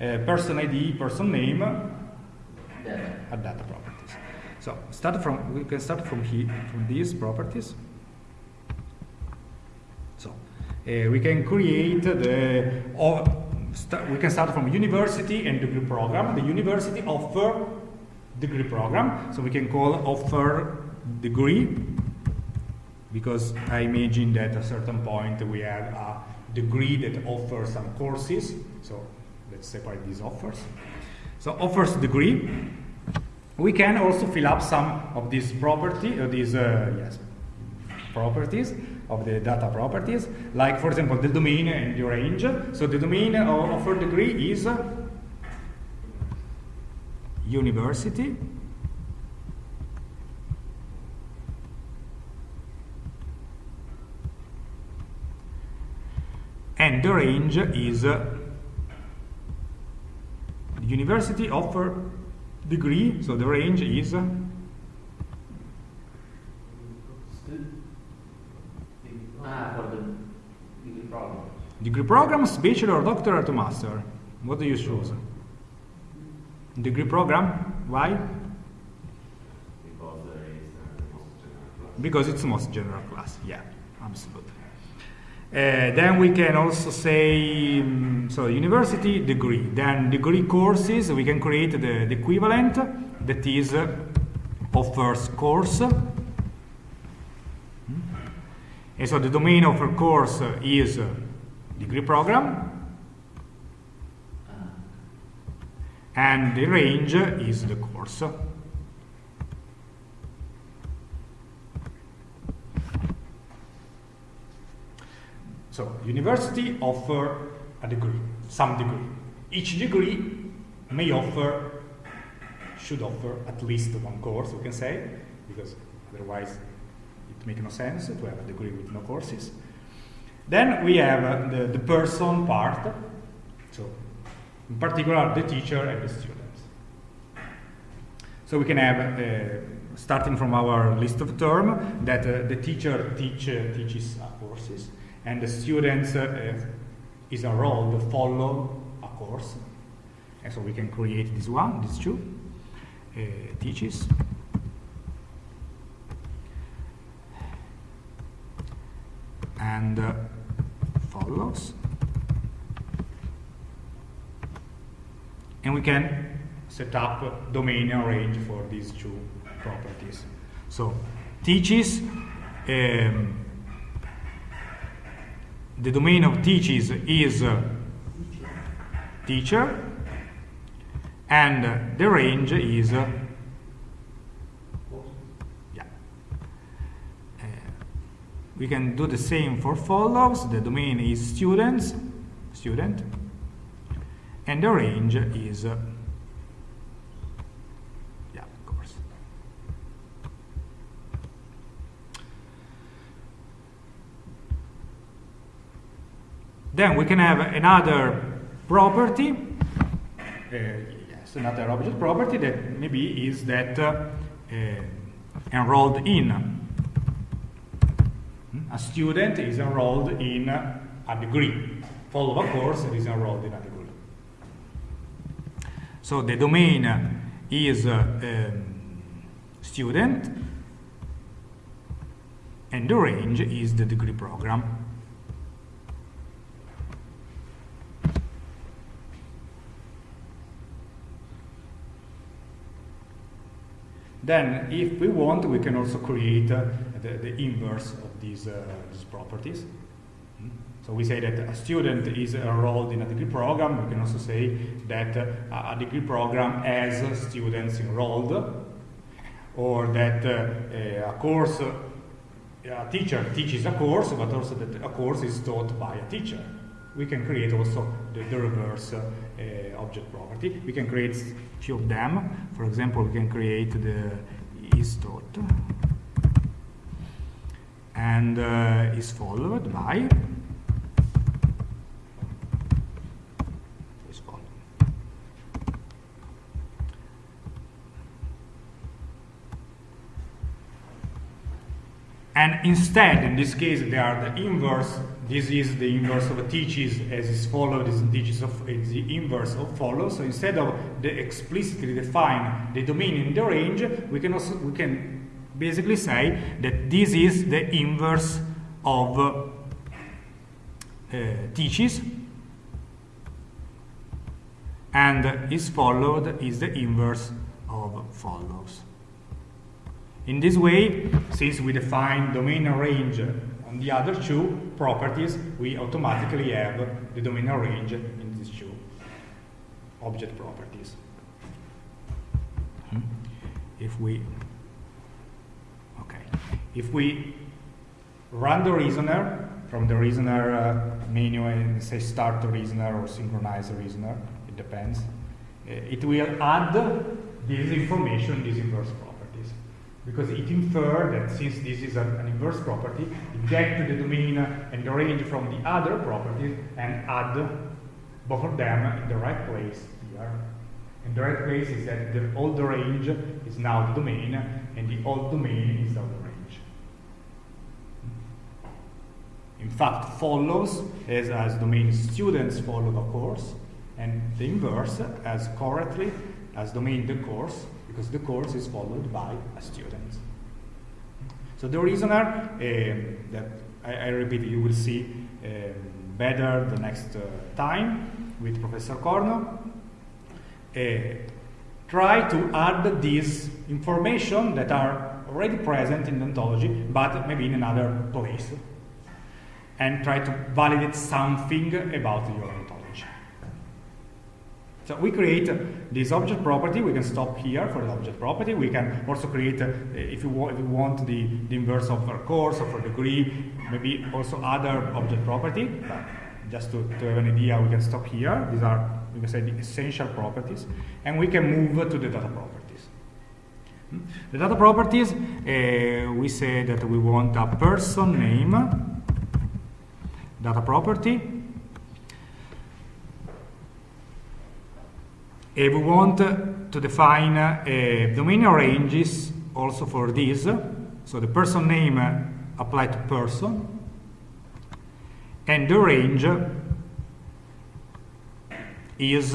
uh, person ID, person name, Data. a data properties. So start from we can start from here from these properties. So uh, we can create the or we can start from university and degree program. The university offer degree program, so we can call offer degree because I imagine that at a certain point we have a degree that offers some courses. So let's separate these offers. So offers degree. We can also fill up some of these property, uh, these uh, yes, properties of the data properties, like for example the domain and the range. So the domain of offer degree is university. And the range is uh, the university offer degree, so the range is uh, Ah, degree program. programs, bachelor, doctorate, to master. What do you choose? Degree program? Why? Because there is the most class. Because it's the most general class. Yeah, absolutely. Uh, then we can also say, mm, so university degree. Then degree courses, we can create the, the equivalent that is uh, offers course. Hmm? And so the domain of a course is uh, degree program, Ah, and the range is the course. So university offer a degree, some degree. Each degree may offer, should offer at least one course, we can say, because otherwise it makes no sense to have a degree with no courses. Then we have uh, the, the person part, so in particular the teacher and the students. So we can have, uh, starting from our list of term, that uh, the teacher teach, uh, teaches uh, courses, and the students uh, is a role to follow a course. And so we can create this one, these two, teaches. And uh, follows. And we can set up domain and range for these two properties. So teaches, um, the domain of teaches is uh, teacher, and uh, the range is uh, yeah. Uh, we can do the same for follows. The domain is students, student, and the range is uh, yeah of course. Then we can have another property. Uh, yes another object property that maybe is that uh, enrolled in. Hmm? A student is enrolled in a degree. Follow a course and is enrolled in a degree. So the domain is um, student and the range is the degree program. Then, if we want, we can also create uh, the, the inverse of these, uh, these properties. So we say that a student is enrolled in a degree program. We can also say that a degree program has students enrolled, or that uh, a course, a teacher teaches a course, but also that a course is taught by a teacher. We can create also the, the reverse uh, object property. We can create a few of them. For example, we can create the is taught and uh, is followed by is followed. And instead, in this case, they are the inverse. This is the inverse of teaches as is followed, is teaches of is the inverse of follows. So instead of the explicitly define the domain in the range, we can also we can basically say that this is the inverse of uh, teaches and is followed is the inverse of follows. In this way, since we define domain and range on the other two properties, we automatically have the domain and range in these two object properties. Hmm? If we, okay, if we run the reasoner from the reasoner uh, menu and say start the reasoner or synchronize the reasoner, it depends, uh, it will add this information, this inverse properties because it infers that since this is an, an inverse property, gets the domain and the range from the other properties and add both of them in the right place here. And the right place is that the old range is now the domain, and the old domain is now the range. In fact, follows as, as domain students follow the course, and the inverse as correctly as domain the course because the course is followed by a student. So the reasoner uh, that I, I, repeat, you will see uh, better the next uh, time with Professor Corno. Try to add these information that are already present in the ontology, but maybe in another place, and try to validate something about your. So we create this object property. We can stop here for the object property. We can also create, uh, if, you if you want the, the inverse of a course or for degree, maybe also other object property. But just to, to have an idea, we can stop here. These are, we can say, the essential properties. And we can move to the data properties. Hmm? The data properties, uh, we say that we want a person name, data property, we want to define uh, domain ranges also for this. So the person name apply to person, and the range is is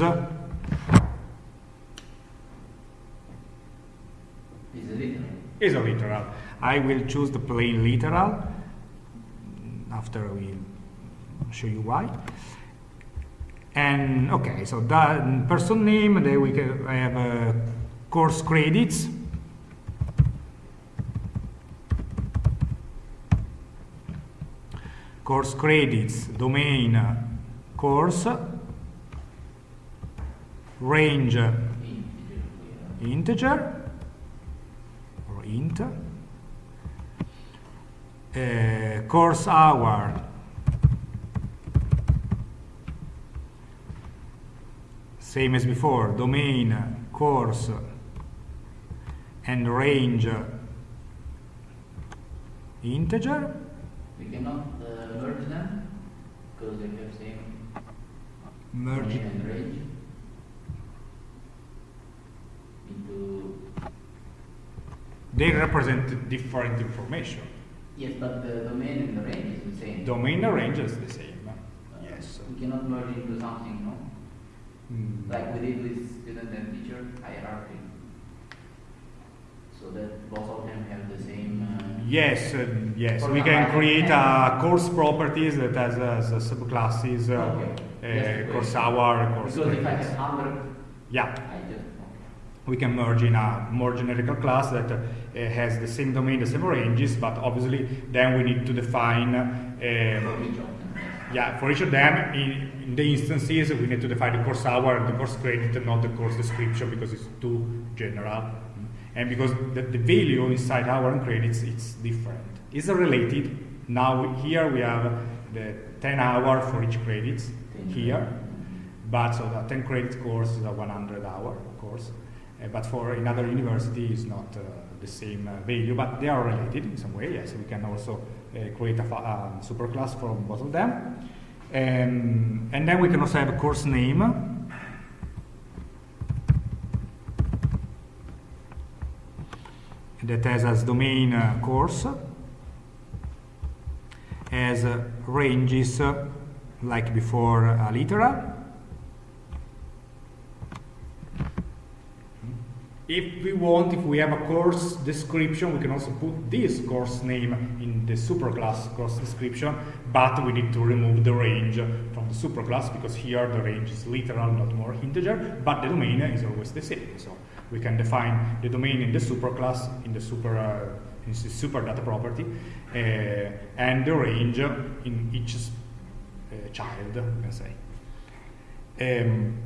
literal. Is a literal. I will choose the plain literal after we show you why. And okay, so that person name, then we can, I have uh, course credits. Course credits, domain, course, range, integer, or int, uh, course hour, same as before, domain, course, and range integer. We cannot uh, merge them? Because they have same Merge. and range. Into They represent different information. yes, but the domain and the range is the same. Domain and range is the same. Uh, Yes. We cannot merge into something? Mm. Like we did with student and teacher hierarchy. So that both of them have the same. Uh, Yes, uh, yes. We can create a course properties that has uh, s- subclasses, uh, Okay. Yes, uh, course hour, course because if I have hundred, Yeah, I just okay. we can merge in a more generical class that uh, has the same domain, the same ranges, but obviously then we need to define, yeah, for each of them in, in the instances we need to define the course hour and the course credit and not the course description because it's too general. And because the, the value inside hour and credits it's different. It's related. Now here we have the 10 hour for each credits Ten. here. But so the 10 credit course is a 100 hour course. Uh, but for another university is not uh, the same uh, value, but they are related in some way. Yes, we can also create a um, superclass from both of them. Um, and then we can also have a course name. That has as domain uh, course, as uh, ranges uh, like before uh, literal. If we want, if we have a course description, we can also put this course name in the superclass course description, but we need to remove the range from the superclass because here the range is literal, not more integer, but the domain is always the same. So we can define the domain in the superclass, in the super, uh, in the super data property, uh, and the range in each uh, child, we can say. Um,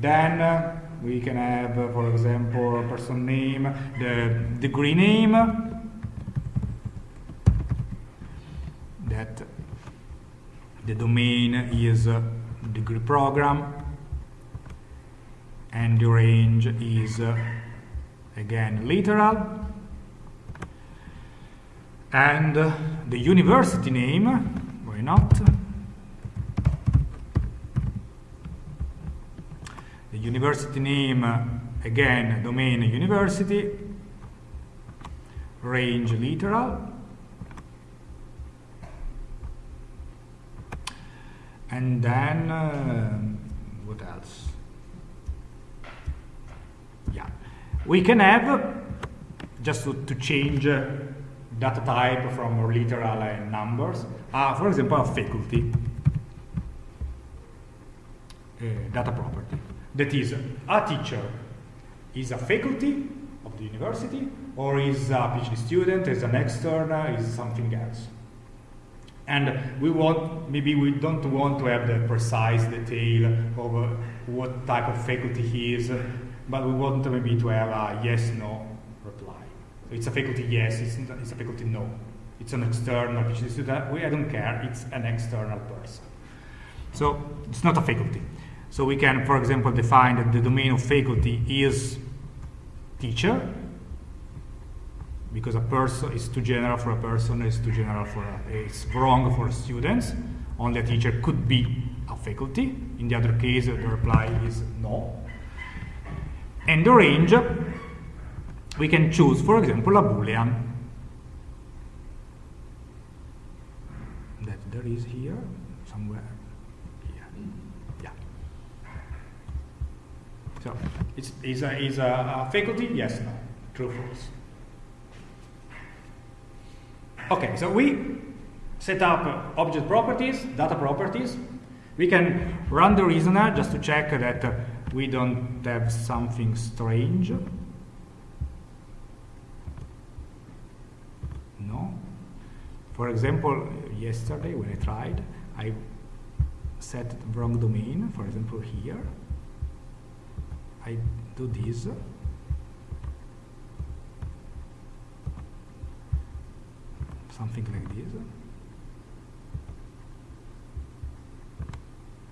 then uh, we can have, uh, for example, person name, the degree name, that the domain is uh, degree program, and the range is uh, again literal, and the university name, why not? University name, again, domain university, range literal, and then uh, what else? Yeah, we can have just to, to change uh, data type from literal and numbers. Uh, for example, faculty. Uh, data property that is a teacher is a faculty of the university or is a PhD student, is an external, is something else. And we want, maybe we don't want to have the precise detail of uh, what type of faculty he is, but we want maybe to have a yes, no reply. So it's a faculty yes, it's, not- it's a faculty no. It's an external PhD student, we, I don't care, it's an external person. So it's not a faculty. So we can, for example, define that the domain of faculty is teacher, because a person is too general for a person, is too general for a, it's wrong for students. Only a teacher could be a faculty. In the other case, the reply is no. And the range, we can choose, for example, a boolean that there is here somewhere. Here. Yeah. So it's is a is a, a faculty? Yes, no, true, false. Okay, so we set up uh, object properties, data properties. We can run the reasoner just to check that uh, we don't have something strange. No. For example, yesterday when I tried, I set the wrong domain, for example here. I do this. Something like this.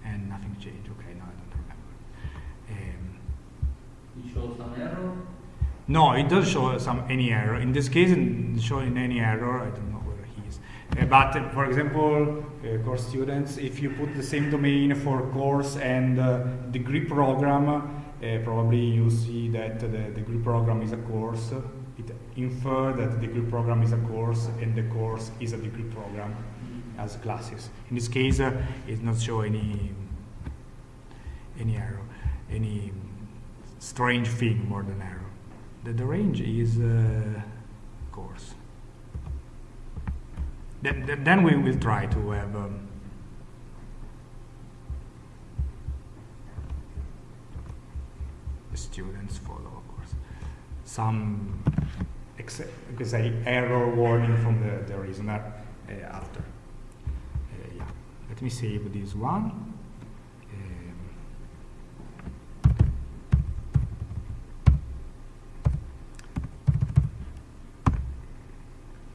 And nothing changed. Okay, no, I don't remember. Um, It shows some error. no, it does show some any error. In this case, it doesn't show in any error. I don't know where he is. Uh, but uh, for example, uh, course students, if you put the same domain for course and uh, degree program, probably you see that the degree program is a course. It infer that the degree program is a course and the course is a degree program as classes. In this case, uh, it not show any any error, any strange thing more than error. The, the range is uh, course. Then, then, then we will try to have um, the students follow, of course, some could say error warning from the, the reasoner uh, after. Uh, yeah, let me save this one. Um,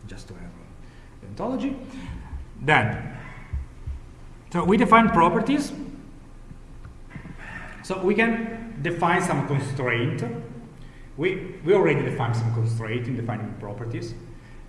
just to have ontology. Then, so we define properties. So we can define some constraint. We, we already defined some constraint in defining properties.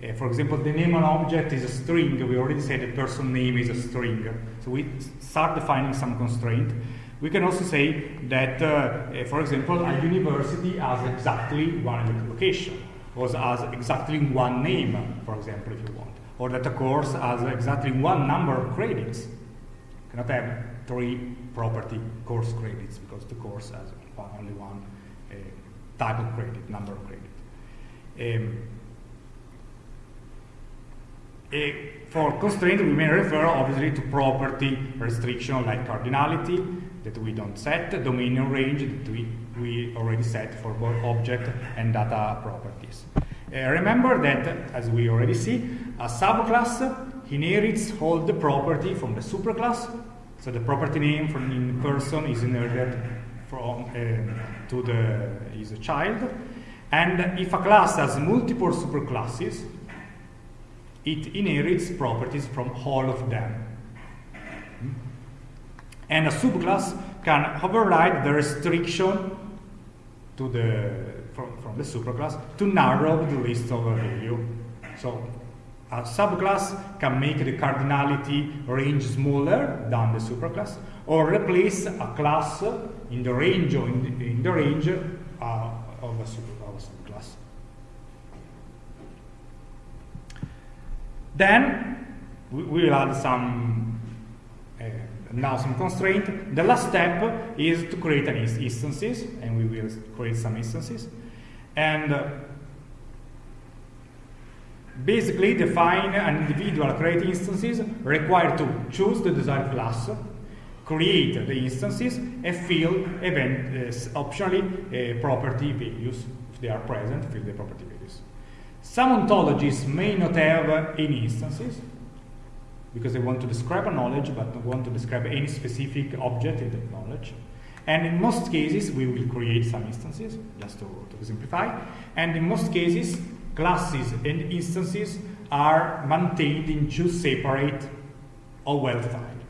Uh, for example, the name of an object is a string. We already said the person name is a string. So we start defining some constraint. We can also say that, uh, uh, for example, a university has exactly one location, or has exactly one name, for example, if you want, or that a course has exactly one number of credits. Cannot have three property course credits because the course has only one uh, type of credit, number of credit. Um, eh, for constraint, we may refer obviously to property restriction like cardinality that we don't set, domain range that we, we already set for both object and data properties. Uh, remember that, as we already see, a subclass inherits all the property from the superclass. So the property name from in person is inherited from uh, to the is a child. And if a class has multiple superclasses, it inherits properties from all of them. Hmm? And a subclass can override the restriction to the from, from the superclass to narrow the list of value. So a subclass can make the cardinality range smaller than the superclass, or replace a class in the range or in the, in the range uh, of a, subclass. Then we we will add some uh, now some constraint. The last step is to create an instances, and we will create some instances, and uh, basically define an individual create instances required to choose the desired class, create the instances, and fill event uh, optionally uh, property values if they are present. Fill the property values. Some ontologies may not have any instances because they want to describe a knowledge but don't want to describe any specific object in that knowledge. And in most cases, we will create some instances, just to, to simplify. And in most cases, classes and instances are maintained in two separate well defined.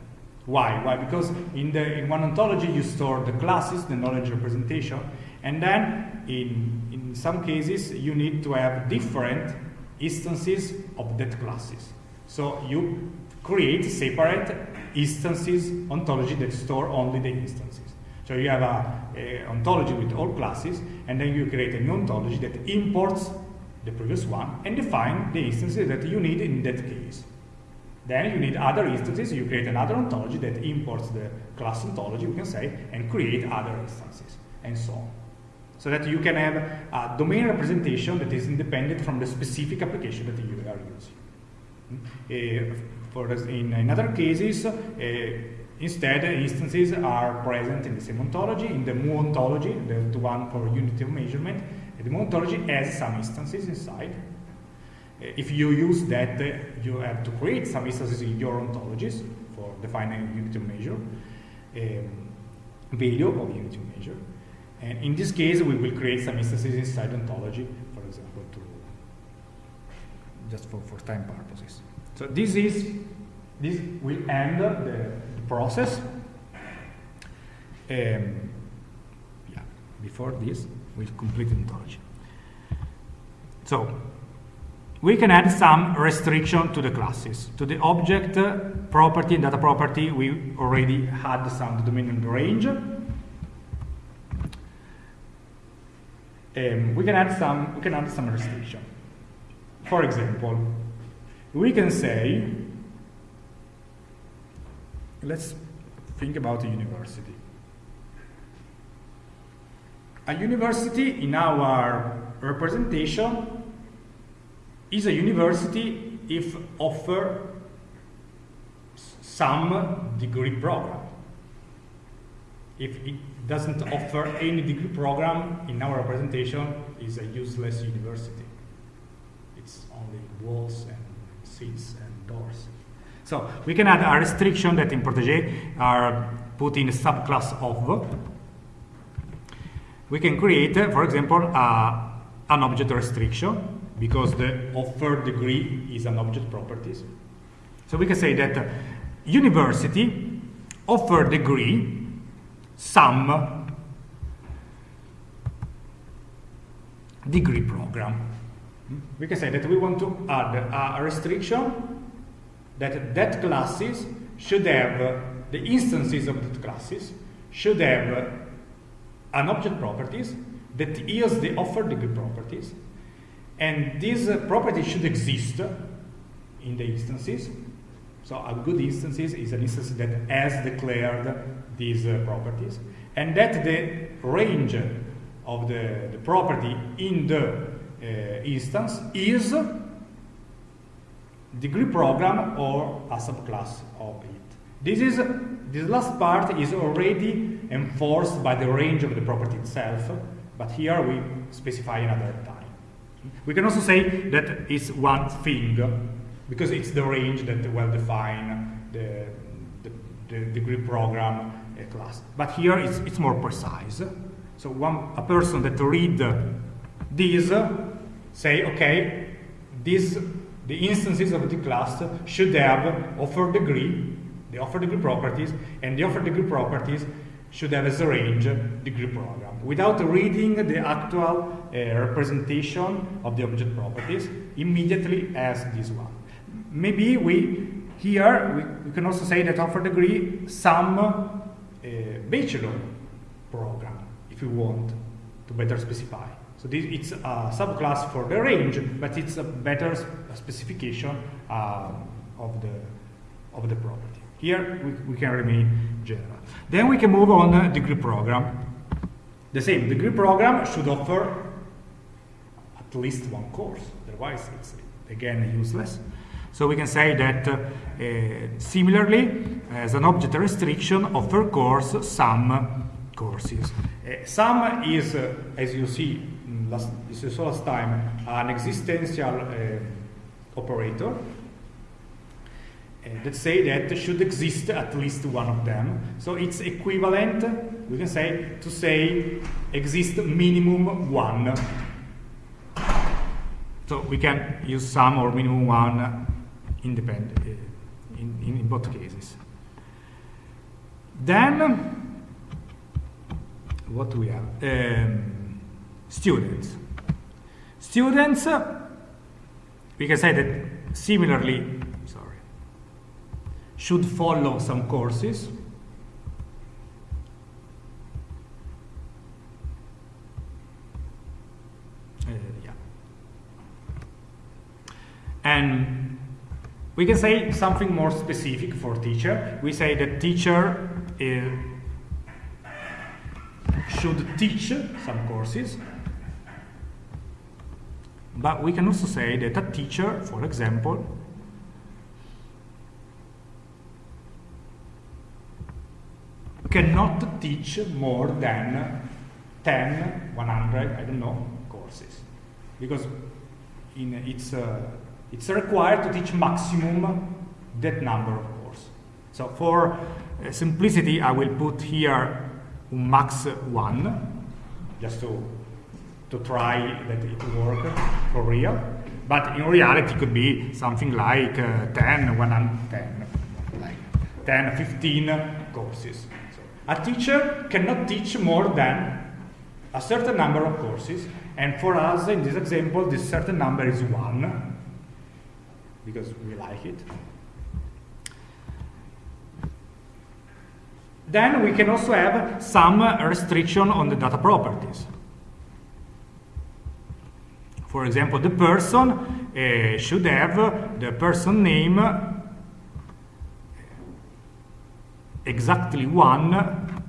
Why? Why? Because in, the, in one ontology, you store the classes, the knowledge representation, and then in, in some cases, you need to have different instances of that classes. So you create separate instances ontology that store only the instances. So you have a ontology with all classes, and then you create a new ontology that imports the previous one and define the instances that you need in that case. Then you need other instances, you create another ontology that imports the class ontology, we can say, and create other instances, and so on. So that you can have a domain representation that is independent from the specific application that you are using. Uh, for us- in, in other cases, uh, instead instances are present in the same ontology. In the Mu ontology, the, the one for unity of measurement, the ontology has some instances inside. Uh, If you use that, uh, you have to create some instances in your ontologies for defining unit of measure, um, value of unit of measure. And in this case, we will create some instances inside ontology, for example, to just for, for time purposes. So this is this will end the, the process. Um, yeah, before this, we'll complete ontology. So we can add some restriction to the classes. To the object uh, property and data property, we already had some domain and range. Um, we can add some we can add some restriction. For example, we can say let's think about a university. A university in our representation is a university if offer some degree program. If it doesn't offer any degree program in our representation is a useless university. It's only walls and seats and doors. So we can add a restriction that in Protege are put in a subclass of. We can create, for example, uh, an object restriction because the offered degree is an object properties. So we can say that university offer degree some degree program. We can say that we want to add a restriction that that classes should have the instances of that classes should have an object properties that yields the offered degree properties and these uh, properties should exist in the instances so a good instances is an instance that has declared these uh, properties and that the range of the, the property in the uh, instance is degree program or a subclass of it. This is this last part is already enforced by the range of the property itself, but here we specify another time. We can also say that it's one thing because it's the range that well define the, the, the degree program uh, class. But here it's, it's more precise. So one a person that read this say okay this the instances of the class should have offer degree, the offer degree properties, and the offer degree properties should have as a range degree program. Without reading the actual uh, representation of the object properties, immediately as this one. Maybe we here we, we can also say that offer degree some uh, bachelor program if you want to better specify. So this, it's a subclass for the range, but it's a better specification uh, of the of the property. Here we, we can remain general. Then we can move on uh, degree program. The same degree program should offer at least one course. Otherwise, it's again useless. So we can say that uh, uh, similarly, as an object restriction, offer course some courses. Uh, some is, uh, as you see, last, this is last time, an existential uh, operator that say that should exist at least one of them. So it's equivalent, we can say, to say exist minimum one. So we can use some or minimum one independent uh, in, in, in both cases. Then, what do we have? Um, students. Students, we can say that similarly, should follow some courses. Uh, yeah. And we can say something more specific for teacher. We say that teacher uh, should teach some courses, but we can also say that a teacher, for example, cannot teach more than 10, 100, I don't know, courses. Because in it's, uh, it's required to teach maximum that number of courses. So for uh, simplicity, I will put here max 1, just to, to try that it work for real. But in reality, it could be something like uh, 10, 110, like 10, 15 courses. A teacher cannot teach more than a certain number of courses, and for us, in this example, this certain number is 1. because we like it. Then we can also have some restriction on the data properties. For example, the person uh, should have the person name exactly one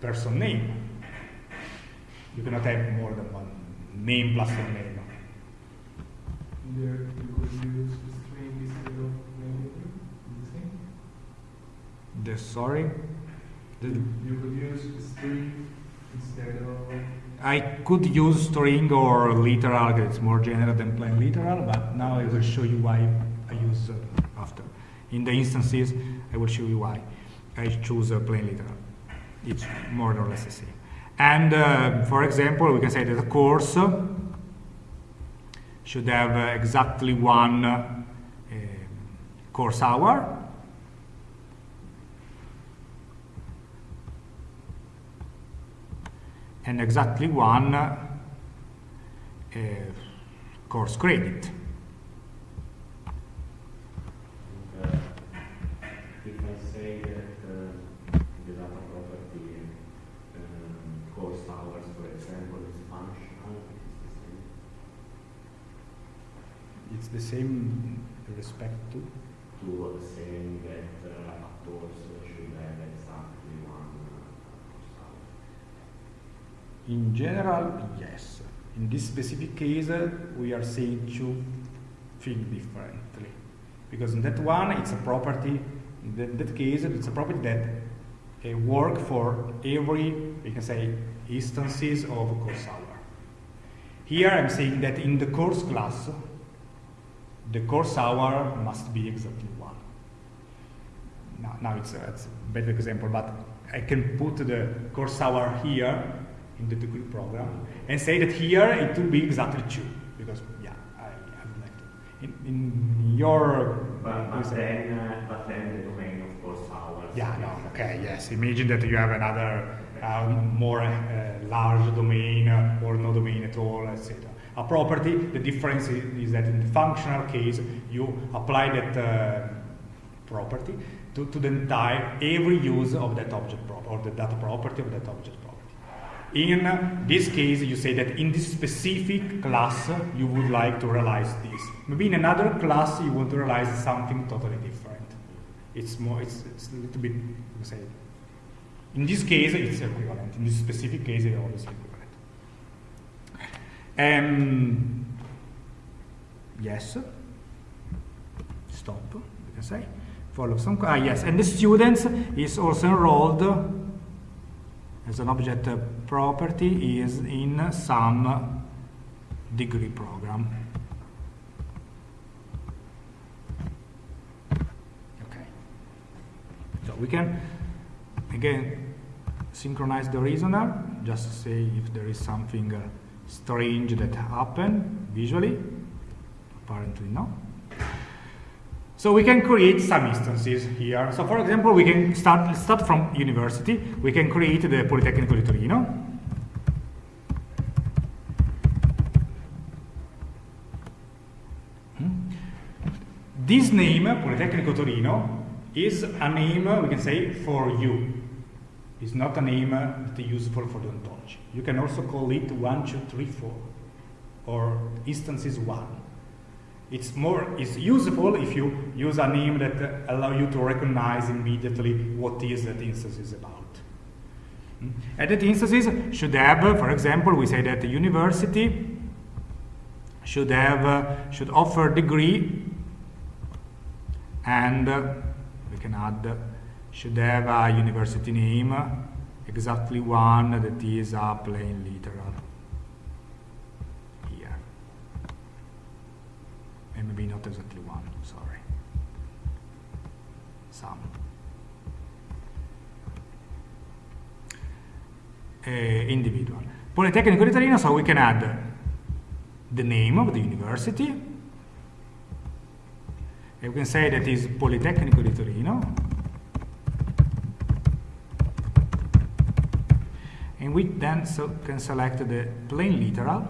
person name. You cannot have more than one name plus one name. There you could use string instead of many the same. The sorry, the, You could use string instead of I could use string or literal. It's more general than plain literal, but now I will show you why I use uh, after. In the instances, I will show you why I choose a plain literal. It's more or less the same. And uh, for example, we can say that the course should have uh, exactly one uh, course hour. And exactly one uh, course credit. Uh, If I say that uh, the data property um, course hours, for example, is functional, It's the same respect to. it is the same to saying that uh, a course should have exactly one uh. In general, yes. In this specific case, uh, we are saying to think differently. Because in that one, it's a property, in that, that case, it's a property that uh, work for every, we can say, instances of course hour. Here I'm saying that in the course class, the course hour must be exactly one. Now, now it's, a, it's a better example, but I can put the course hour here in the degree program and say that here it will be exactly two because yeah, I, I would like to. In, in your But, but then, uh, but then the domain of course hours. yeah, no, okay, yes. Imagine that you have another um, more uh, large domain uh, or no domain at all, etc. A property, the difference is, is that in the functional case, you apply that uh, property to, to the entire, every use of that object or the data property of that object property. In this case, you say that in this specific class, you would like to realize this. Maybe in another class, you want to realize something totally different. It's more, it's, it's a little bit, you say, in this case, it's equivalent. In this specific case, it's always equivalent. Um, yes. Stop, we can say. Follow some, ah, yes, and the students is also enrolled as an object property is in some degree program. Okay. So we can again synchronize the reasoner, just say if there is something uh, strange that happened visually. Apparently no. So we can create some instances here. So for example, we can start, start from university. We can create the Politecnico di Torino. Hmm. This name, Politecnico Torino, is a name, we can say, for you. It's not a name that is useful for the ontology. You can also call it 1, 2, 3, 4, or instances 1. It's more it's useful if you use a name that allow you to recognize immediately what is that instance is about. Mm. That instances should have, for example, we say that the university should have uh, should offer degree, and uh, can add should have a university name, exactly one that is a plain literal. Here. And maybe not exactly one, sorry. Some. Uh, individual. Politecnico di Torino, so we can add the name of the university. We can say that is Politecnico di Torino. And we then so can select the plain literal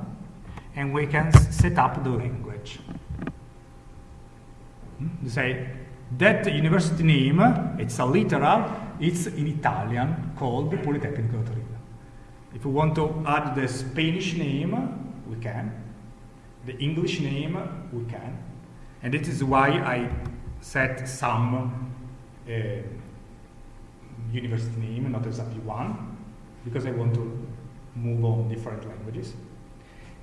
and we can set up the language. Hmm? to say that university name, it's a literal, it's in Italian called Politecnico Torino. If we want to add the Spanish name, we can. The English name, we can. And this is why I set some uh, university name, not exactly one, because I want to move on different languages.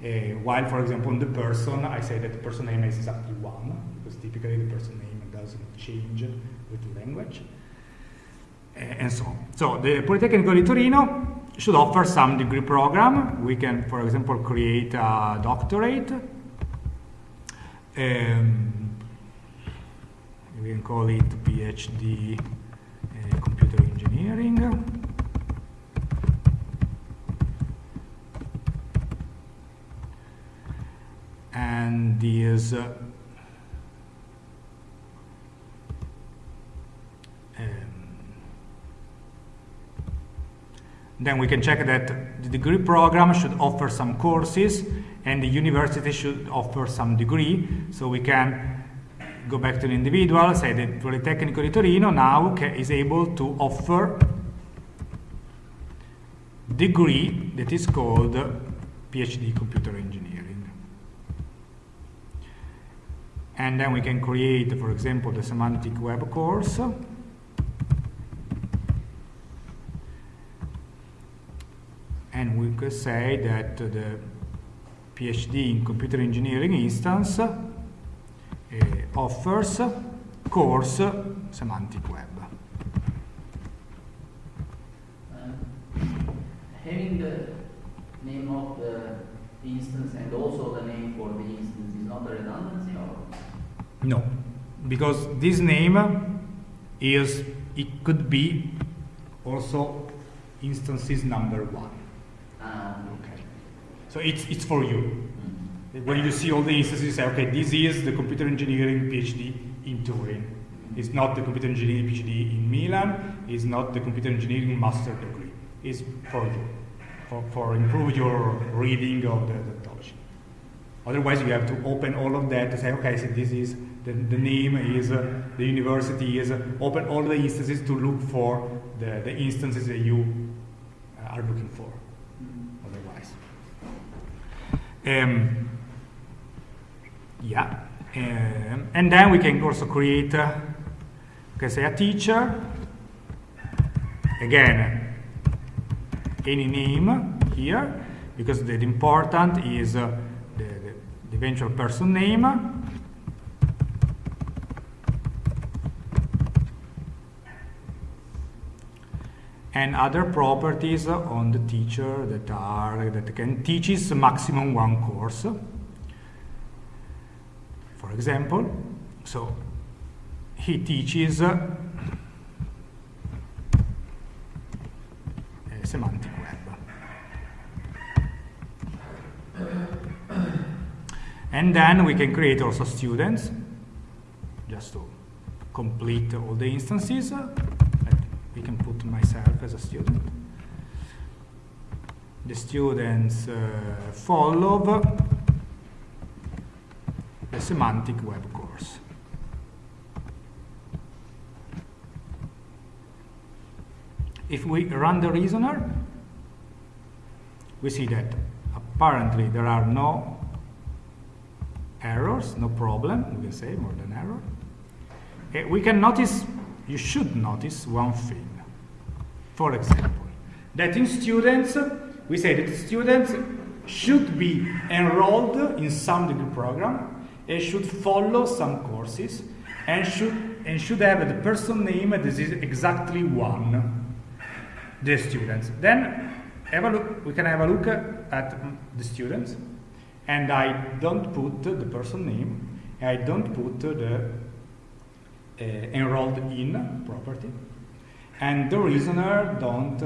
Uh, while, for example, on the person, I say that the person name is exactly one, because typically the person name doesn't change with the language, uh, and so on. So the Politecnico di Torino should offer some degree program. We can, for example, create a doctorate. Um, we can call it PhD uh, Computer Engineering. And this uh, um, then we can check that the degree program should offer some courses and the university should offer some degree so we can go back to the individual say that Politecnico di Torino now is able to offer degree that is called PhD Computer Engineering. And then we can create for example the semantic web course. And we could say that the PhD in computer engineering instance uh, offers course semantic web. Uh, having the name of the instance and also the name for the instance is not a redundancy or? No, because this name is, it could be also instances number one. Okay. So it's, it's for you. When you see all the instances, you say, okay, this is the computer engineering PhD in Turin. It's not the computer engineering PhD in Milan. It's not the computer engineering master degree. It's for you, for, for improve your reading of the, the technology. Otherwise, you have to open all of that to say, okay, so this is the, the name is uh, the university is uh, open all the instances to look for the, the instances that you uh, are looking for. Mm. Otherwise, um, yeah, um, and then we can also create, uh, okay, say a teacher. Again, any name here because the, the important is uh, the, the, the eventual person name and other properties on the teacher that are that can teaches maximum one course. For example so he teaches uh, semantic web. And then we can create also students just to complete all the instances we can put myself as a student. The students uh, follow the semantic web course. If we run the reasoner, we see that apparently there are no errors, no problem, we can say more than error. Uh, we can notice you should notice one thing. For example, that in students, we say that students should be enrolled in some degree program and should follow some courses and should and should have the person name that is exactly one the students. Then look, we can have a look at the students and I don't put the person name, I don't put the uh, enrolled in property and the reasoner don't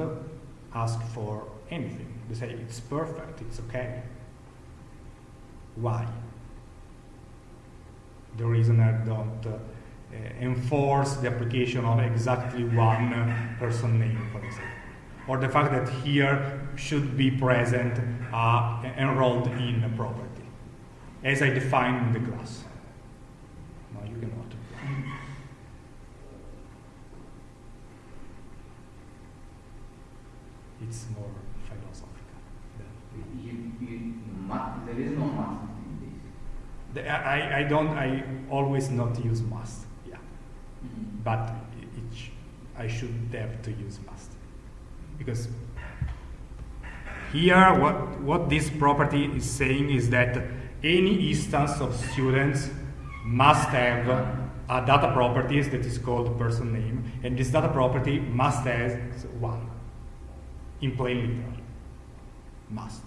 ask for anything. They say it's perfect it's okay. Why? The reasoner don't uh, enforce the application of exactly one person name for example. Or the fact that here should be present uh, enrolled in a property. As I defined in the class no you cannot it's more philosophical. than- You, you, there is no must in this. The- I, I don't, I always not use must, yeah. Mm-hmm. But it, it sh- I should have to use must. Because here, what, what this property is saying is that any instance of students must have a data properties that is called person name, and this data property must have one, in plain literal. Must.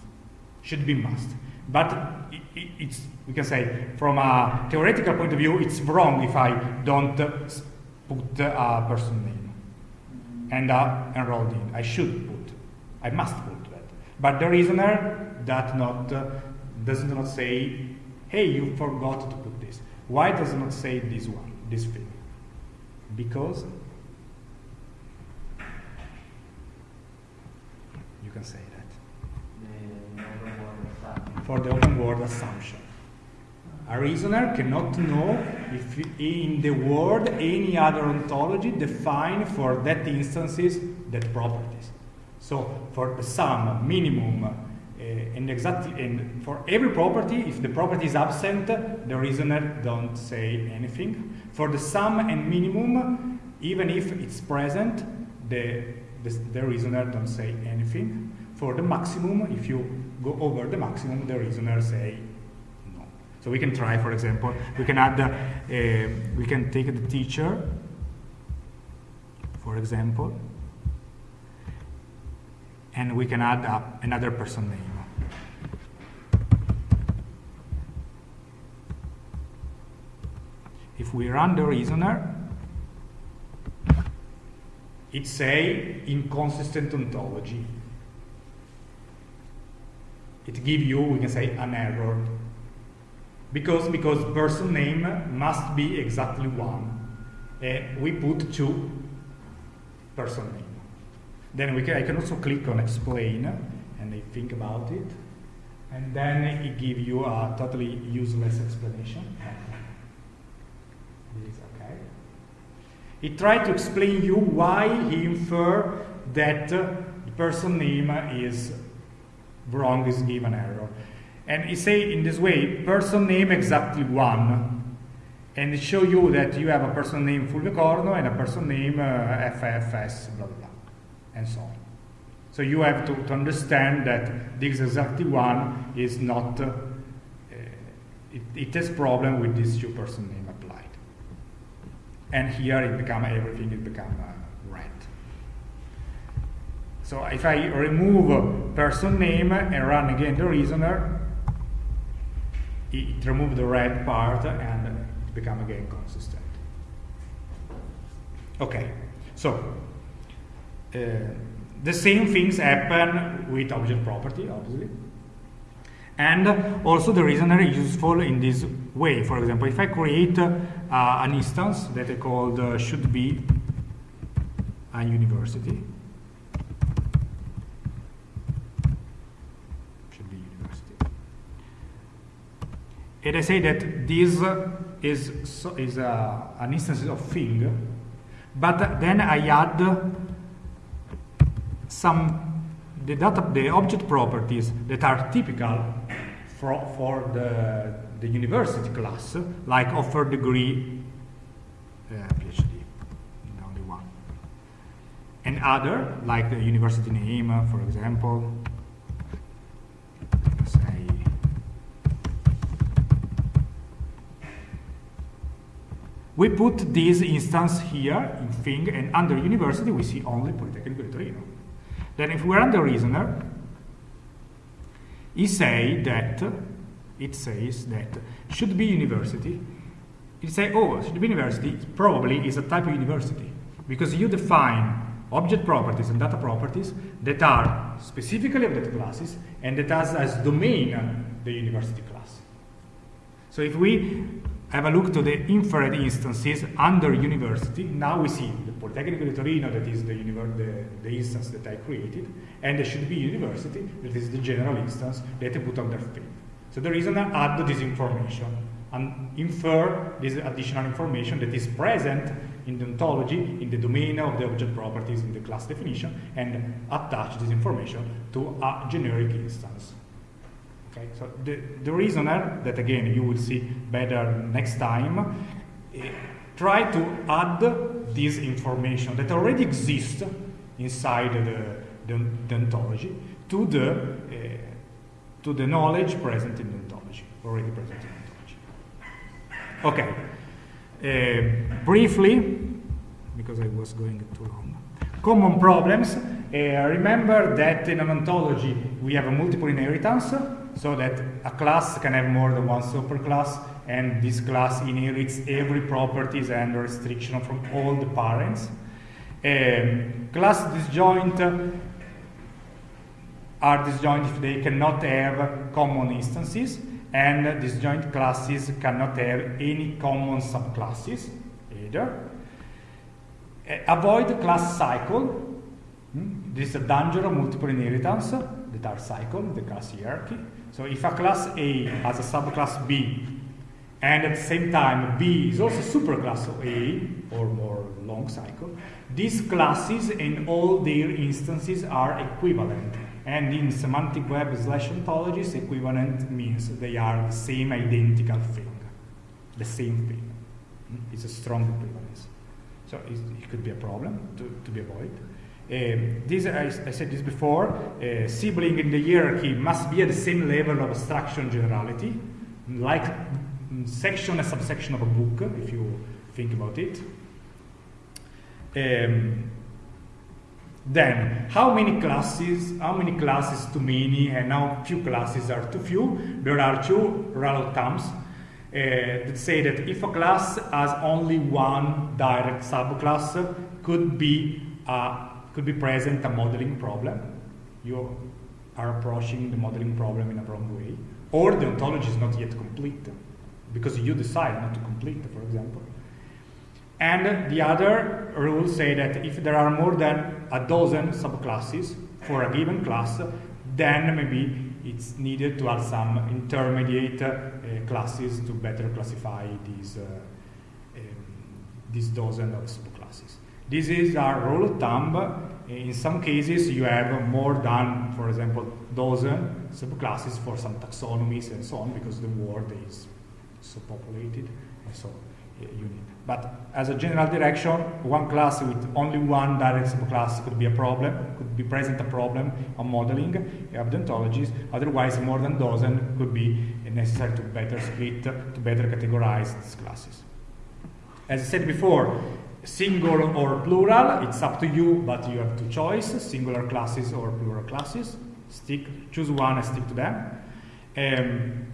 Should be must. But i i it's, we can say, from a theoretical point of view, it's wrong if I don't put a person name and uh, enrolled in. I should put, I must put that. But the reasoner that not, uh, does not say, hey, you forgot to put this. Why does it not say this one, this thing? Because you can say that The never word stuff. for the open world assumption. A reasoner cannot know if in the world any other ontology define for that instances that properties. So for the sum, minimum, uh, and exactly, and for every property, if the property is absent, the reasoner don't say anything. For the sum and minimum, even if it's present, the, the, the reasoner don't say anything. For the maximum, if you go over the maximum, the reasoner say no. So we can try, for example, we can add, uh, uh, we can take the teacher, for example, and we can add uh, another person name. If we run the reasoner, it say inconsistent ontology. It give you, we can say, an error. Because, because person name must be exactly one. Uh, we put two person name. Then we can, I can also click on explain and I think about it. And then it give you a totally useless explanation. This. He tried to explain you why he infer that uh, the person name is wrong, is given error. And he say in this way, person name exactly one. And show you that you have a person name Fulvio Corno and a person name uh, FFS, blah, blah, blah, and so on. So you have to, to understand that this exactly one is not, uh, it, it has problem with this two person name. And here it become everything, it become uh, red. So if I remove person name and run again the reasoner, it, remove the red part and it become again consistent. Okay, so uh, the same things happen with object property, obviously. And also the reasoner is useful in this way. For example, if I create an instance that I called uh, should be a university, should be university, and I say that this is so, is uh, an instance of thing, but then I add some the data the object properties that are typical for, for the, the university class like offer degree uh, PhD the only one. And other like the university name uh, for example say we put this instance here in thing and under university we see only Politecnico di Torino then if we run the reasoner, it say that it says that should be university. It say, oh, should be university probably is a type of university because you define object properties and data properties that are specifically of that classes and that has as domain the university class. So if we have a look to the inferred instances under university. Now we see the Politecnico di Torino, that is the, the, the, instance that I created, and there should be university, that is the general instance that I put under field. So the reason I add this information and infer this additional information that is present in the ontology, in the domain of the object properties in the class definition, and attach this information to a generic instance. Okay, so the, the reasoner, that again you will see better next time, eh, try to add this information that already exists inside the, the, the ontology to the, to the knowledge present in ontology, already present in ontology. Okay, uh, briefly, because I was going too long. Common problems. Uh, remember that in an ontology we have a multiple inheritance, so that a class can have more than one superclass, and this class inherits every properties and restriction from all the parents. Um, class disjoint are disjoint if they cannot have common instances, and disjoint classes cannot have any common subclasses either. Uh, avoid class cycle. Hmm? This is a danger of multiple inheritance that are cycle, the class hierarchy. So if a class A has a subclass B, and at the same time B is also superclass of A, or more long cycle, these classes and all their instances are equivalent. And in semantic web slash ontologies, equivalent means they are the same identical thing, the same thing. It's a strong equivalence. So it could be a problem to, to be avoided. Um, this, I, I, said this before, uh, sibling in the hierarchy must be at the same level of abstraction generality, like section and subsection of a book, if you think about it. Um, then, how many classes, how many classes too many, and how few classes are too few? There are two rule of thumbs uh, that say that if a class has only one direct subclass, could be a could be present a modeling problem. You are approaching the modeling problem in a wrong way. Or the ontology is not yet complete because you decide not to complete, for example. And the other rules say that if there are more than a dozen subclasses for a given class, then maybe it's needed to add some intermediate uh, classes to better classify these, uh, um, these dozen of subclasses. This is our rule of thumb. In some cases, you have more than, for example, dozen subclasses for some taxonomies and so on, because the world is so populated, and so you need. But as a general direction, one class with only one direct subclass could be a problem, could be present a problem on modeling of the ontologies. Otherwise, more than dozen could be necessary to better split, to better categorize these classes. As I said before, single or plural, it's up to you, but you have two choices, singular classes or plural classes. Stick, choose one and stick to them. Um,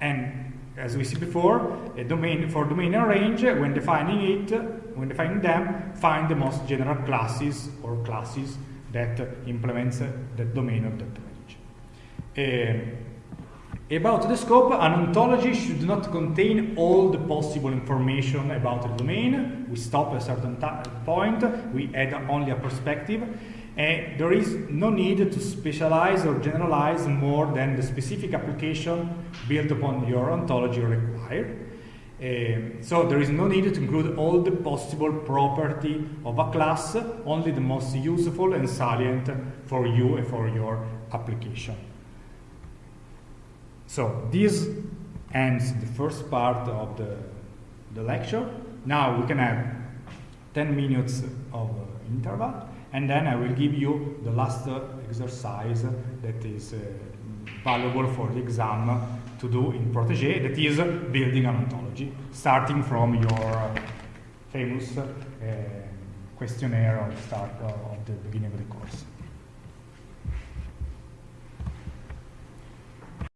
and as we see before, a domain for domain and range, when defining it, when defining them, find the most general classes or classes that implements the domain of that range. Um, about the scope, an ontology should not contain all the possible information about the domain. We stop at a certain point, we add only a perspective, and there is no need to specialize or generalize more than the specific application built upon your ontology required. Uh, so there is no need to include all the possible property of a class, only the most useful and salient for you and for your application. So this ends the first part of the, the lecture. Now we can have 10 minutes of interval and then I will give you the last exercise that is uh, valuable for the exam to do in Protege, that is building an ontology, starting from your famous uh, questionnaire of start of the beginning of the course.